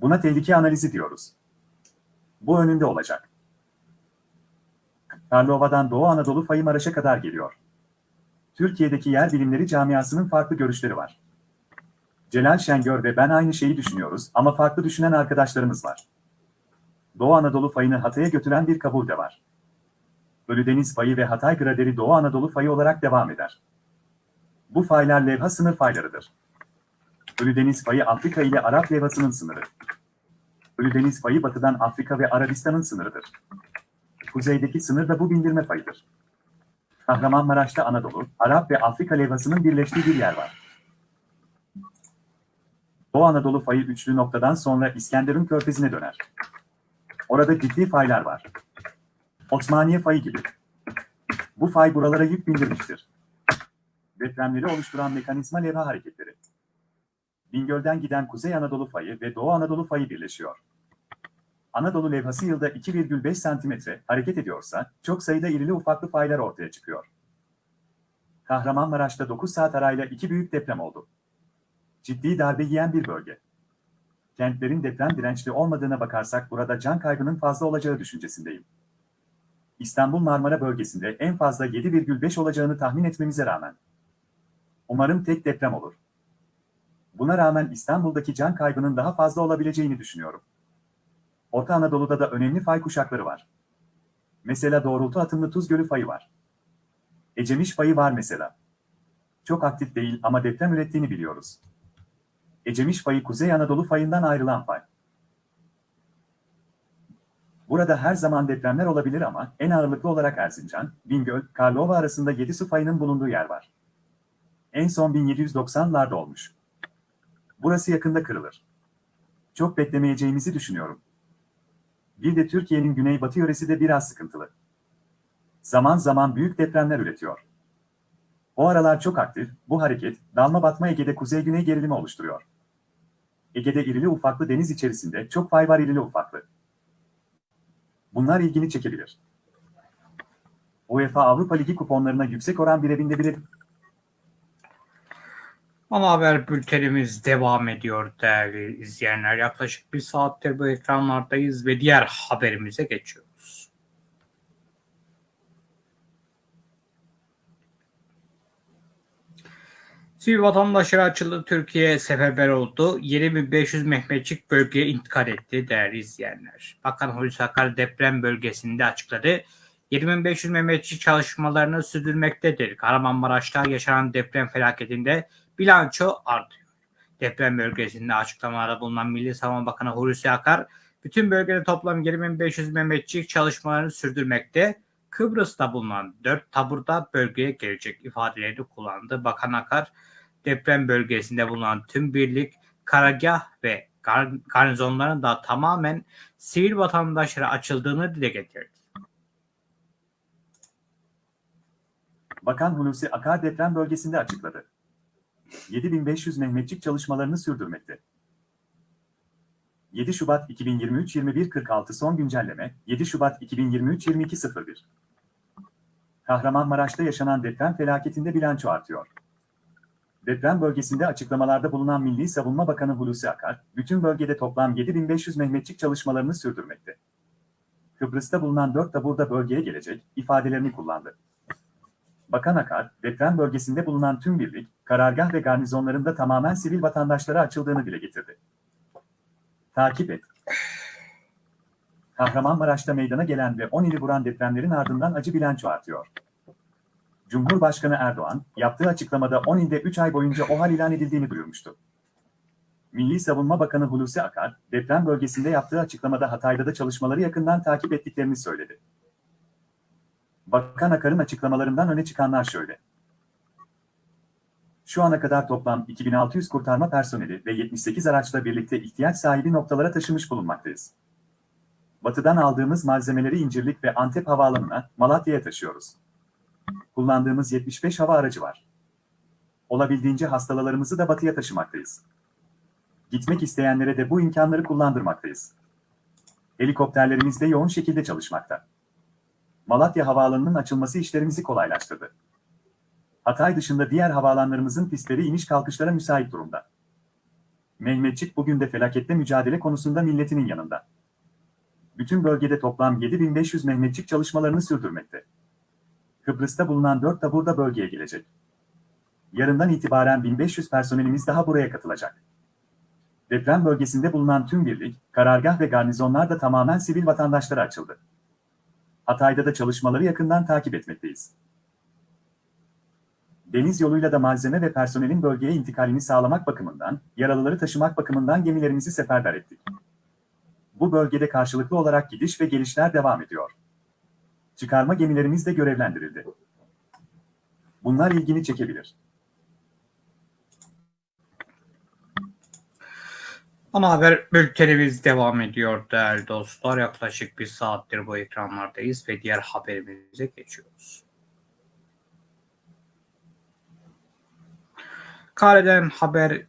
Buna tehlike analizi diyoruz. Bu önünde olacak. Karlova'dan Doğu Anadolu fayı Maraş'a kadar geliyor. Türkiye'deki yer bilimleri camiasının farklı görüşleri var. Celal Şengör ve ben aynı şeyi düşünüyoruz ama farklı düşünen arkadaşlarımız var. Doğu Anadolu fayını Hatay'a götüren bir kabul de var. Ölüdeniz fayı ve Hatay graderi Doğu Anadolu fayı olarak devam eder. Bu faylar levha sınır faylarıdır. Ölüdeniz fayı Afrika ile Arap levhasının sınırı. Ölüdeniz fayı batıdan Afrika ve Arabistan'ın sınırıdır. Kuzeydeki sınır da bu bindirme fayıdır. Kahramanmaraş'ta Anadolu, Arap ve Afrika levhasının birleştiği bir yer var. Doğu Anadolu fayı üçlü noktadan sonra İskenderun körfezine döner. Orada ciddi faylar var. Osmaniye fayı gibi. Bu fay buralara yük bindirmiştir. Depremleri oluşturan mekanizma levha hareketleri. Bingöl'den giden Kuzey Anadolu fayı ve Doğu Anadolu fayı birleşiyor. Anadolu levhası yılda 2,5 santimetre hareket ediyorsa çok sayıda irili ufaklı faylar ortaya çıkıyor. Kahramanmaraş'ta 9 saat arayla iki büyük deprem oldu. Ciddi darbe yiyen bir bölge. Kentlerin deprem dirençli olmadığına bakarsak burada can kaybının fazla olacağı düşüncesindeyim. İstanbul Marmara bölgesinde en fazla 7,5 olacağını tahmin etmemize rağmen. Umarım tek deprem olur. Buna rağmen İstanbul'daki can kaybının daha fazla olabileceğini düşünüyorum. Orta Anadolu'da da önemli fay kuşakları var. Mesela doğrultu atımlı Tuz Gölü fayı var. Ecemiş fayı var mesela. Çok aktif değil ama deprem ürettiğini biliyoruz. Ecemiş fayı Kuzey Anadolu fayından ayrılan fay. Burada her zaman depremler olabilir ama en ağırlıklı olarak Erzincan, Bingöl, Karlova arasında 7 su fayının bulunduğu yer var. En son 1790'larda olmuş. Burası yakında kırılır. Çok beklemeyeceğimizi düşünüyorum. Bir de Türkiye'nin güneybatı yöresi de biraz sıkıntılı. Zaman zaman büyük depremler üretiyor. O aralar çok aktif, bu hareket, dalma batma Ege'de kuzey-güney gerilimi oluşturuyor. Ege'de irili ufaklı deniz içerisinde çok fay var irili ufaklı. Bunlar ilgini çekebilir. UEFA Avrupa Ligi kuponlarına yüksek oran birebinde bile Ana haber bültenimiz devam ediyor değerli izleyenler. Yaklaşık bir saattir bu ekranlardayız ve diğer haberimize geçiyoruz. Sivil vatandaşlara açıldı. Türkiye seferber oldu. 7500 Mehmetçik bölgeye intikal etti değerli izleyenler. Bakan Hulusi Akar deprem bölgesinde açıkladı. 7500 Mehmetçik çalışmalarını sürdürmektedir. Kahramanmaraş'ta yaşanan deprem felaketinde bilanço artıyor. Deprem bölgesinde açıklamalarda bulunan Milli Savunma Bakanı Hulusi Akar, bütün bölgede toplam 2500 Mehmetçik çalışmalarını sürdürmekte. Kıbrıs'ta bulunan 4 taburda bölgeye gelecek ifadelerini kullandı. Bakan Akar, deprem bölgesinde bulunan tüm birlik, karargah ve gar garnizonların da tamamen sivil vatandaşlara açıldığını dile getirdi. Bakan Hulusi Akar deprem bölgesinde açıkladı. 7500 Mehmetçik çalışmalarını sürdürmekte. 7 Şubat 2023 21.46 son güncelleme 7 Şubat 2023 22.01 Kahramanmaraş'ta yaşanan deprem felaketinde bilanço artıyor. Deprem bölgesinde açıklamalarda bulunan Milli Savunma Bakanı Hulusi Akar, bütün bölgede toplam 7500 Mehmetçik çalışmalarını sürdürmekte. Kıbrıs'ta bulunan 4 taburda bölgeye gelecek ifadelerini kullandı. Bakan Akar, deprem bölgesinde bulunan tüm birlik, karargah ve garnizonlarında tamamen sivil vatandaşlara açıldığını dile getirdi. Takip et. Kahramanmaraş'ta meydana gelen ve 10 ili vuran depremlerin ardından acı bilanço artıyor. Cumhurbaşkanı Erdoğan, yaptığı açıklamada 10 ilde 3 ay boyunca OHAL ilan edildiğini duyurmuştu. Milli Savunma Bakanı Hulusi Akar, deprem bölgesinde yaptığı açıklamada Hatay'da da çalışmaları yakından takip ettiklerini söyledi. Bakan Akar'ın açıklamalarından öne çıkanlar şöyle. Şu ana kadar toplam 2600 kurtarma personeli ve 78 araçla birlikte ihtiyaç sahibi noktalara taşımış bulunmaktayız. Batıdan aldığımız malzemeleri İncirlik ve Antep havaalanına, Malatya'ya taşıyoruz. Kullandığımız 75 hava aracı var. Olabildiğince hastalarımızı da batıya taşımaktayız. Gitmek isteyenlere de bu imkanları kullandırmaktayız. Helikopterlerimiz de yoğun şekilde çalışmakta. Malatya Havaalanı'nın açılması işlerimizi kolaylaştırdı. Hatay dışında diğer havaalanlarımızın pistleri iniş kalkışlara müsait durumda. Mehmetçik bugün de felakette mücadele konusunda milletinin yanında. Bütün bölgede toplam 7500 Mehmetçik çalışmalarını sürdürmekte. Kıbrıs'ta bulunan 4 tabur da bölgeye gelecek. Yarından itibaren 1500 personelimiz daha buraya katılacak. Deprem bölgesinde bulunan tüm birlik, karargah ve garnizonlar da tamamen sivil vatandaşlara açıldı. Hatay'da da çalışmaları yakından takip etmekteyiz. Deniz yoluyla da malzeme ve personelin bölgeye intikalini sağlamak bakımından, yaralıları taşımak bakımından gemilerimizi seferber ettik. Bu bölgede karşılıklı olarak gidiş ve gelişler devam ediyor. Çıkarma gemilerimiz de görevlendirildi. Bunlar ilgini çekebilir. Ana haber bültenimiz devam ediyor değerli dostlar. Yaklaşık bir saattir bu ekranlardayız ve diğer haberimize geçiyoruz. Kare'den haber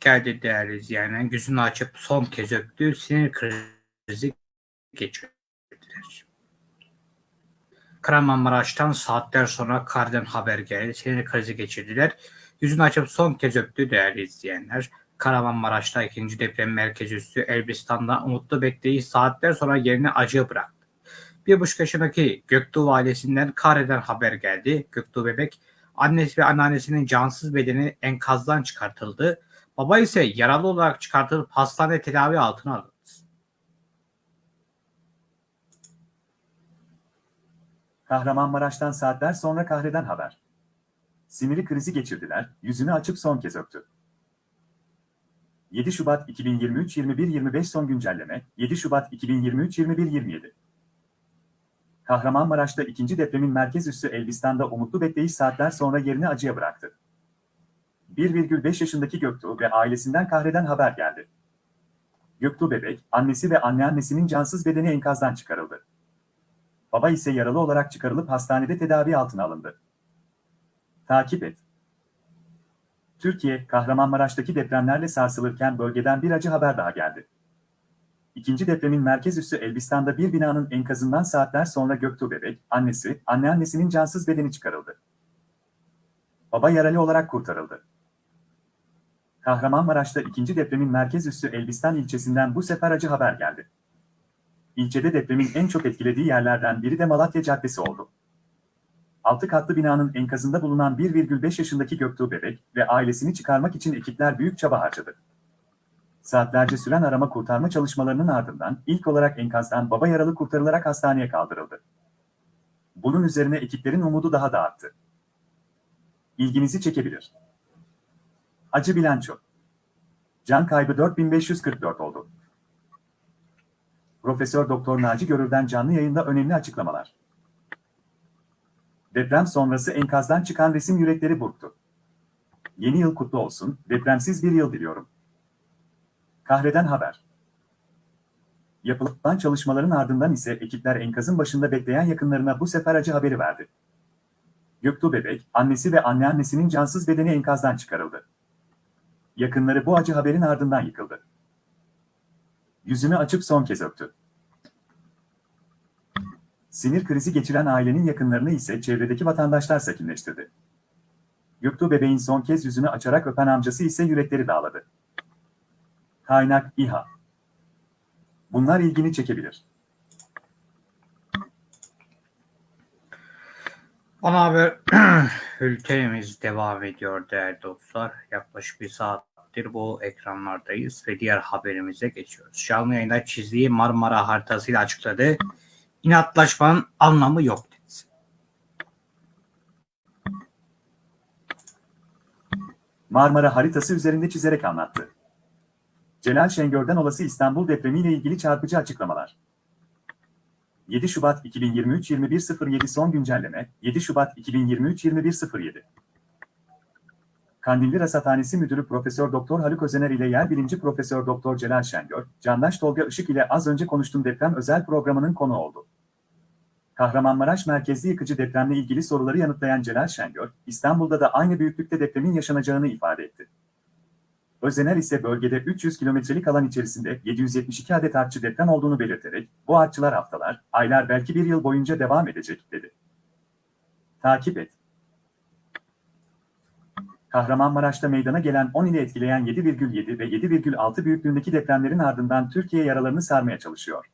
geldi değerli izleyenler. Gözünü açıp son kez öptü. Sinir krizi geçirdiler. Kahramanmaraş'tan saatler sonra Kare'den haber geldi. Sinir krizi geçirdiler. Yüzünü açıp son kez öptü değerli izleyenler. Kahramanmaraş'ta ikinci deprem merkezi üssü Elbistan'da umutlu bekleyiş saatler sonra yerini acı bıraktı. Bir buçuk yaşındaki Göktuğ ailesinden Kare'den haber geldi. Göktuğ bebek annesi ve anneannesinin cansız bedeni enkazdan çıkartıldı. Baba ise yaralı olarak çıkartılıp hastane tedavi altına alındı. Kahramanmaraş'tan saatler sonra Kahre'den haber. Siniri krizi geçirdiler, yüzünü açıp son kez öptü. 7 Şubat 2023 21-25 son güncelleme 7 Şubat 2023 21-27 Kahramanmaraş'ta ikinci depremin merkez üssü Elbistan'da umutlu bekleyiş saatler sonra yerini acıya bıraktı. 1,5 yaşındaki Göktuğ ve ailesinden kahreden haber geldi. Göktuğ bebek, annesi ve anneannesinin cansız bedeni enkazdan çıkarıldı. Baba ise yaralı olarak çıkarılıp hastanede tedavi altına alındı. Takip et. Türkiye, Kahramanmaraş'taki depremlerle sarsılırken bölgeden bir acı haber daha geldi. İkinci depremin merkez üssü Elbistan'da bir binanın enkazından saatler sonra Göktuğ bebek, annesi, anneannesinin cansız bedeni çıkarıldı. Baba yaralı olarak kurtarıldı. Kahramanmaraş'ta ikinci depremin merkez üssü Elbistan ilçesinden bu sefer acı haber geldi. İlçede depremin en çok etkilediği yerlerden biri de Malatya Caddesi oldu. Altı katlı binanın enkazında bulunan 1,5 yaşındaki Göktuğ bebek ve ailesini çıkarmak için ekipler büyük çaba harcadı. Saatlerce süren arama kurtarma çalışmalarının ardından ilk olarak enkazdan baba yaralı kurtarılarak hastaneye kaldırıldı. Bunun üzerine ekiplerin umudu daha da arttı. İlginizi çekebilir. Acı bilanço. Can kaybı 4544 oldu. Profesör Doktor Naci Görür'den canlı yayında önemli açıklamalar. Deprem sonrası enkazdan çıkan resim yürekleri burktu. Yeni yıl kutlu olsun, depremsiz bir yıl diliyorum. Kahreden haber. Yapılan çalışmaların ardından ise ekipler enkazın başında bekleyen yakınlarına bu sefer acı haberi verdi. Göktuğ bebek, annesi ve anneannesinin cansız bedeni enkazdan çıkarıldı. Yakınları bu acı haberin ardından yıkıldı. Yüzünü açıp son kez öptü. Sinir krizi geçiren ailenin yakınlarını ise çevredeki vatandaşlar sakinleştirdi. Göktuğ bebeğin son kez yüzünü açarak öpen amcası ise yürekleri dağladı. Kaynak İHA. Bunlar ilgini çekebilir. Ana haber ülkemiz devam ediyor değerli dostlar. Yaklaşık bir saattir bu ekranlardayız ve diğer haberimize geçiyoruz. Canlı yayında çizdiği Marmara haritasıyla açıkladı. İnatlaşmanın anlamı yok. Marmara haritası üzerinde çizerek anlattı. Celal Şengör'den olası İstanbul depremiyle ilgili çarpıcı açıklamalar. 7 Şubat 2023 21.07 son güncelleme 7 Şubat 2023 21.07 Kandilli Rasathanesi Müdürü Profesör Doktor Haluk Özener ile yer bilimci Profesör Doktor Celal Şengör, Candaş Tolga Işık ile az önce konuştuğum deprem özel programının konu oldu. Kahramanmaraş merkezli yıkıcı depremle ilgili soruları yanıtlayan Celal Şengör, İstanbul'da da aynı büyüklükte depremin yaşanacağını ifade etti. Özener ise bölgede 300 kilometrelik alan içerisinde 772 adet artçı deprem olduğunu belirterek, bu artçılar haftalar, aylar belki bir yıl boyunca devam edecek, dedi. Takip et. Kahramanmaraş'ta meydana gelen 10 ili etkileyen 7,7 ve 7,6 büyüklüğündeki depremlerin ardından Türkiye yaralarını sarmaya çalışıyor.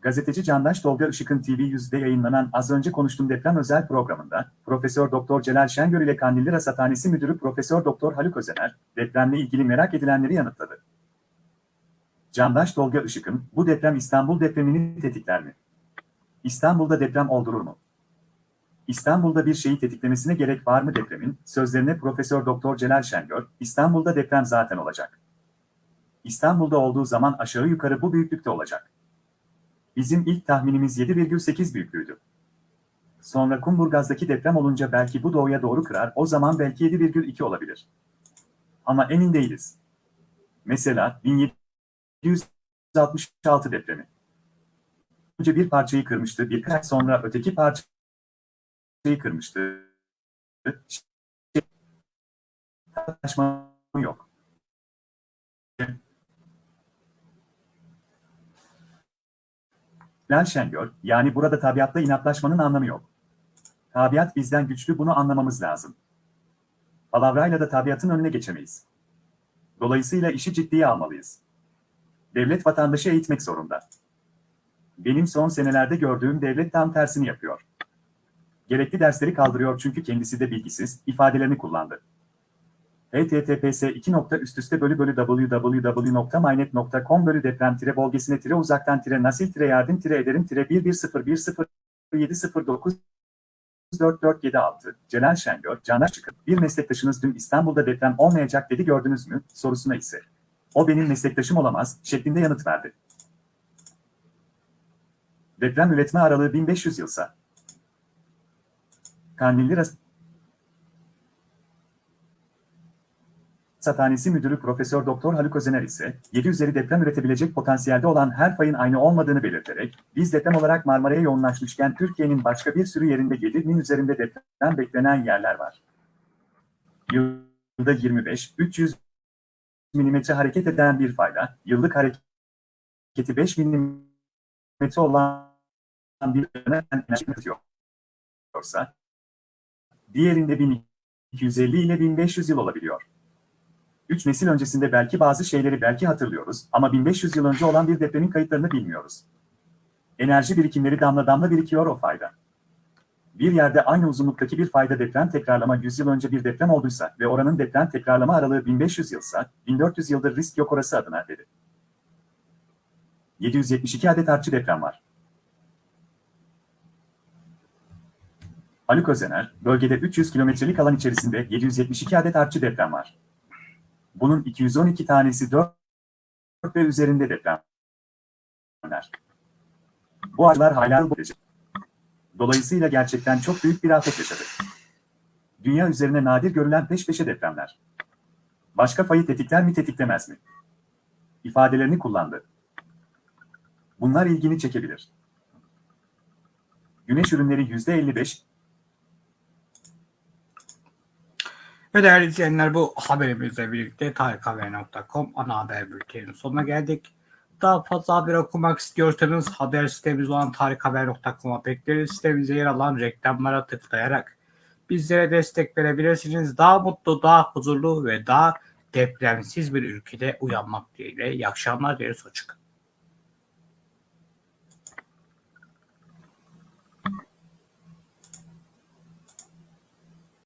Gazeteci Candaş Tolga Işık'ın TV100'de yayınlanan az önce konuştuğum deprem özel programında Profesör Doktor Celal Şengör ile Kandilli Rasathanesi Müdürü Profesör Doktor Haluk Özener depremle ilgili merak edilenleri yanıtladı. Candaş Tolga Işık'ın bu deprem İstanbul depremini tetikler mi? İstanbul'da deprem oldurur mu? İstanbul'da bir şeyi tetiklemesine gerek var mı depremin? Sözlerine Profesör Doktor Celal Şengör, İstanbul'da deprem zaten olacak. İstanbul'da olduğu zaman aşağı yukarı bu büyüklükte olacak. Bizim ilk tahminimiz 7,8 büyüklüğüydü. Sonra Kumburgaz'daki deprem olunca belki bu doğuya doğru kırar, o zaman belki 7,2 olabilir. Ama emin değiliz. Mesela 1766 depremi. Önce bir parçayı kırmıştı, birkaç sonra öteki parçayı kırmıştı. Tartışma yok. Lan Şengör, yani burada tabiatla inatlaşmanın anlamı yok. Tabiat bizden güçlü bunu anlamamız lazım. Palavrayla da tabiatın önüne geçemeyiz. Dolayısıyla işi ciddiye almalıyız. Devlet vatandaşı eğitmek zorunda. Benim son senelerde gördüğüm devlet tam tersini yapıyor. Gerekli dersleri kaldırıyor çünkü kendisi de bilgisiz, ifadelerini kullandı. https 2. üst üste bölü bölü www.mynet.com bölü deprem tire bölgesine tire uzaktan tire nasil tire yardım tire ederim tire 11010709 4476 Celal Şengör, Caner Çıkın, bir meslektaşınız dün İstanbul'da deprem olmayacak dedi gördünüz mü, sorusuna ise. O benim meslektaşım olamaz, şeklinde yanıt verdi. Deprem üretme aralığı 1500 yılsa. Kandilli Rasathanesi Müdürü Profesör Doktor Haluk Özener ise 7 üzeri deprem üretebilecek potansiyelde olan her fayın aynı olmadığını belirterek, biz deprem olarak Marmara'ya yoğunlaşmışken Türkiye'nin başka bir sürü yerinde 7'nin üzerinde deprem beklenen yerler var. Yılda 25-300 mm hareket eden bir fayla, yıllık hareketi 5 mm olan bir enerji üretiyorsa, diğerinde 1250 ile 1500 yıl olabiliyor. Üç nesil öncesinde belki bazı şeyleri belki hatırlıyoruz ama 1500 yıl önce olan bir depremin kayıtlarını bilmiyoruz. Enerji birikimleri damla damla birikiyor o fayda. Bir yerde aynı uzunluktaki bir fayda deprem tekrarlama 100 yıl önce bir deprem olduysa ve oranın deprem tekrarlama aralığı 1500 yılsa, 1400 yıldır risk yok orası adına dedi. 772 adet artçı deprem var. Haluk Özener, bölgede 300 kilometrelik alan içerisinde 772 adet artçı deprem var. Bunun 212 tanesi 4 ve üzerinde depremler. Bu acılar hala bu Dolayısıyla gerçekten çok büyük bir afet yaşadık. Dünya üzerine nadir görülen peş peşe depremler. Başka fayı tetikler mi tetiklemez mi? İfadelerini kullandı. Bunlar ilgini çekebilir. Güneş ürünleri %55, Ve değerli izleyenler bu haberimizle birlikte tarikhaber.com ana haber bülteninin sonuna geldik. Daha fazla haber okumak istiyorsanız haber sitemiz olan tarikhaber.com'a bekleriz. Sitemizde yer alan reklamlara tıklayarak bizlere destek verebilirsiniz. Daha mutlu, daha huzurlu ve daha depremsiz bir ülkede uyanmak dileğiyle. İyi akşamlar dileriz. Hoşçakalın.